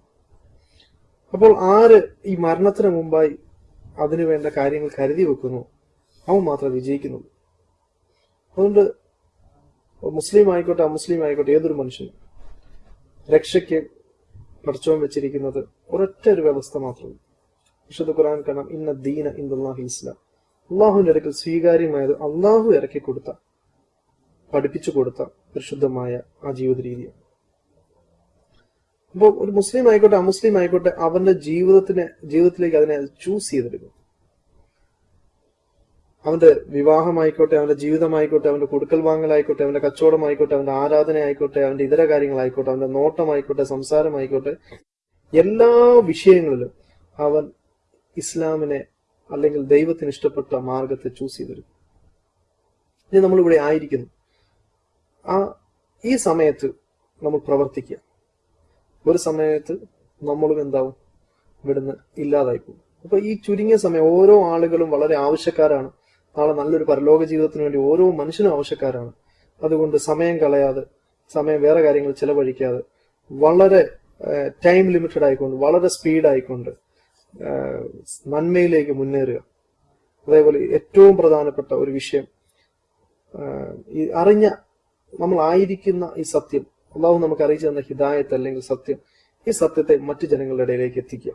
അപ്പോൾ ആര് ഈ മരണത്തിന് മുമ്പായി അതിനു വേണ്ട കാര്യങ്ങൾ കരുതി വെക്കുന്നു അവൻ മാത്രം വിജയിക്കുന്നുള്ളൂ അതുകൊണ്ട് മുസ്ലിം ആയിക്കോട്ടെ അമുസ്ലിം ആയിക്കോട്ടെ ഏതൊരു മനുഷ്യനും രക്ഷയ്ക്ക് പഠിച്ചോൻ വെച്ചിരിക്കുന്നത് ഒരൊറ്റ ഒരു വ്യവസ്ഥ മാത്രമേ വിശുദ്ധ ഖുർആൻ കാണാം ഇന്ന ദീന ഇന്ദുല്ലാഹി ഇസ്ലാം. അള്ളാഹുവിന്റെ അടുക്കൽ സ്വീകാര്യമായത് അള്ളാഹു ഇറക്കി കൊടുത്ത പഠിപ്പിച്ചു കൊടുത്ത പരിശുദ്ധമായ ആ ജീവിത രീതിയാണ് അപ്പോൾ ഒരു മുസ്ലിം ആയിക്കോട്ടെ അമുസ്ലിം ആയിക്കോട്ടെ അവന്റെ ജീവിതത്തിനെ ജീവിതത്തിലേക്ക് അതിനെ ചൂസ് ചെയ്തെടുക്കും. അവന്റെ വിവാഹമായിക്കോട്ടെ അവന്റെ ജീവിതമായിക്കോട്ടെ അവന്റെ കൊടുക്കൽ വാങ്ങലായിക്കോട്ടെ അവന്റെ കച്ചവടമായിക്കോട്ടെ അവന്റെ ആരാധന ആയിക്കോട്ടെ അവന്റെ ഇതര കാര്യങ്ങളായിക്കോട്ടെ അവന്റെ നോട്ടമായിക്കോട്ടെ സംസാരമായിക്കോട്ടെ എല്ലാ വിഷയങ്ങളിലും അവൻ ഇസ്ലാമിനെ അല്ലെങ്കിൽ ദൈവത്തിന് ഇഷ്ടപ്പെട്ട മാർഗത്തെ ചൂസ് ചെയ്തെടുക്കും ഇനി നമ്മളിവിടെ ആയിരിക്കുന്നു. ആ ഈ സമയത്ത് നമ്മൾ പ്രവർത്തിക്കുക. ഒരു സമയത്ത് നമ്മളും എന്താവും? ഇവിടുന്ന് ഇല്ലാതായി പോകും അപ്പൊ ഈ ചുരുങ്ങിയ സമയം ഓരോ ആളുകളും വളരെ ആവശ്യക്കാരാണ്. നാളെ നല്ലൊരു പരലോക ജീവിതത്തിന് വേണ്ടി ഓരോ മനുഷ്യനും ആവശ്യക്കാരാണ്. അതുകൊണ്ട് സമയം കളയാതെ സമയം വേറെ കാര്യങ്ങൾ ചെലവഴിക്കാതെ വളരെ ടൈം ലിമിറ്റഡ് ആയിക്കൊണ്ട് വളരെ സ്പീഡ് ആയിക്കൊണ്ട് നന്മയിലേക്ക് മുന്നേറുക. അതേപോലെ ഏറ്റവും പ്രധാനപ്പെട്ട ഒരു വിഷയം ഈ അറിഞ്ഞ നമ്മൾ ആയിരിക്കുന്ന ഈ സത്യം അള്ളാഹു നമുക്ക് അറിയിച്ചു തന്ന ഹിദായത്ത് അല്ലെങ്കിൽ സത്യം ഈ സത്യത്തെ മറ്റു ജനങ്ങളുടെ ഇടയിലേക്ക് എത്തിക്കുക.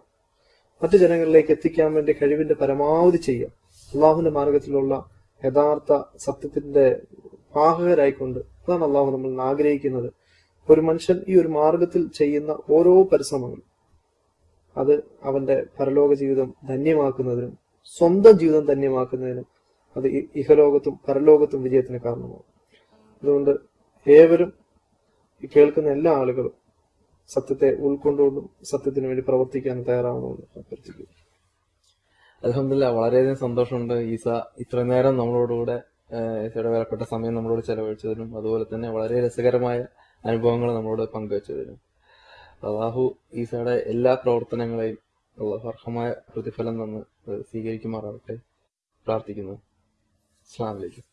മറ്റു ജനങ്ങളിലേക്ക് എത്തിക്കാൻ വേണ്ടി കഴിവിന്റെ പരമാവധി ചെയ്യുക. അള്ളാഹുവിന്റെ മാർഗത്തിലുള്ള യഥാർത്ഥ സത്യത്തിന്റെ വാഹകരായിക്കൊണ്ട് അതാണ് അള്ളാഹു നമ്മൾ ആഗ്രഹിക്കുന്നത്. ഒരു മനുഷ്യൻ ഈ ഒരു മാർഗത്തിൽ ചെയ്യുന്ന ഓരോ പരിശ്രമങ്ങളും അത് അവന്റെ പരലോക ജീവിതം ധന്യമാക്കുന്നതിനും സ്വന്തം ജീവിതം ധന്യമാക്കുന്നതിനും അത് ഇഹലോകത്തും പരലോകത്തും വിജയത്തിന് കാരണമാകും. അതുകൊണ്ട് ഏവരും കേൾക്കുന്ന എല്ലാ ആളുകളും സത്യത്തെ ഉൾക്കൊണ്ടുകൊണ്ടും സത്യത്തിന് വേണ്ടി പ്രവർത്തിക്കാൻ തയ്യാറാവണമെന്ന് അഭ്യർത്ഥിക്കുന്നു. അലഹമില്ല വളരെയധികം സന്തോഷമുണ്ട് ഈസ ഇത്രയും നേരം നമ്മളോടുകൂടെ ഈസയുടെ വിലപ്പെട്ട സമയം നമ്മളോട് ചെലവഴിച്ചതിനും അതുപോലെ തന്നെ വളരെ രസകരമായ അനുഭവങ്ങൾ നമ്മളോട് പങ്കുവച്ചതിനും. അള്ളാഹു ഈസയുടെ എല്ലാ പ്രവർത്തനങ്ങളെയും അള്ളാഹു അർഹമായ പ്രതിഫലം തന്ന് സ്വീകരിക്കുമാറാവട്ടെ പ്രാർത്ഥിക്കുന്നു. അസ്സാം വലൈക്കും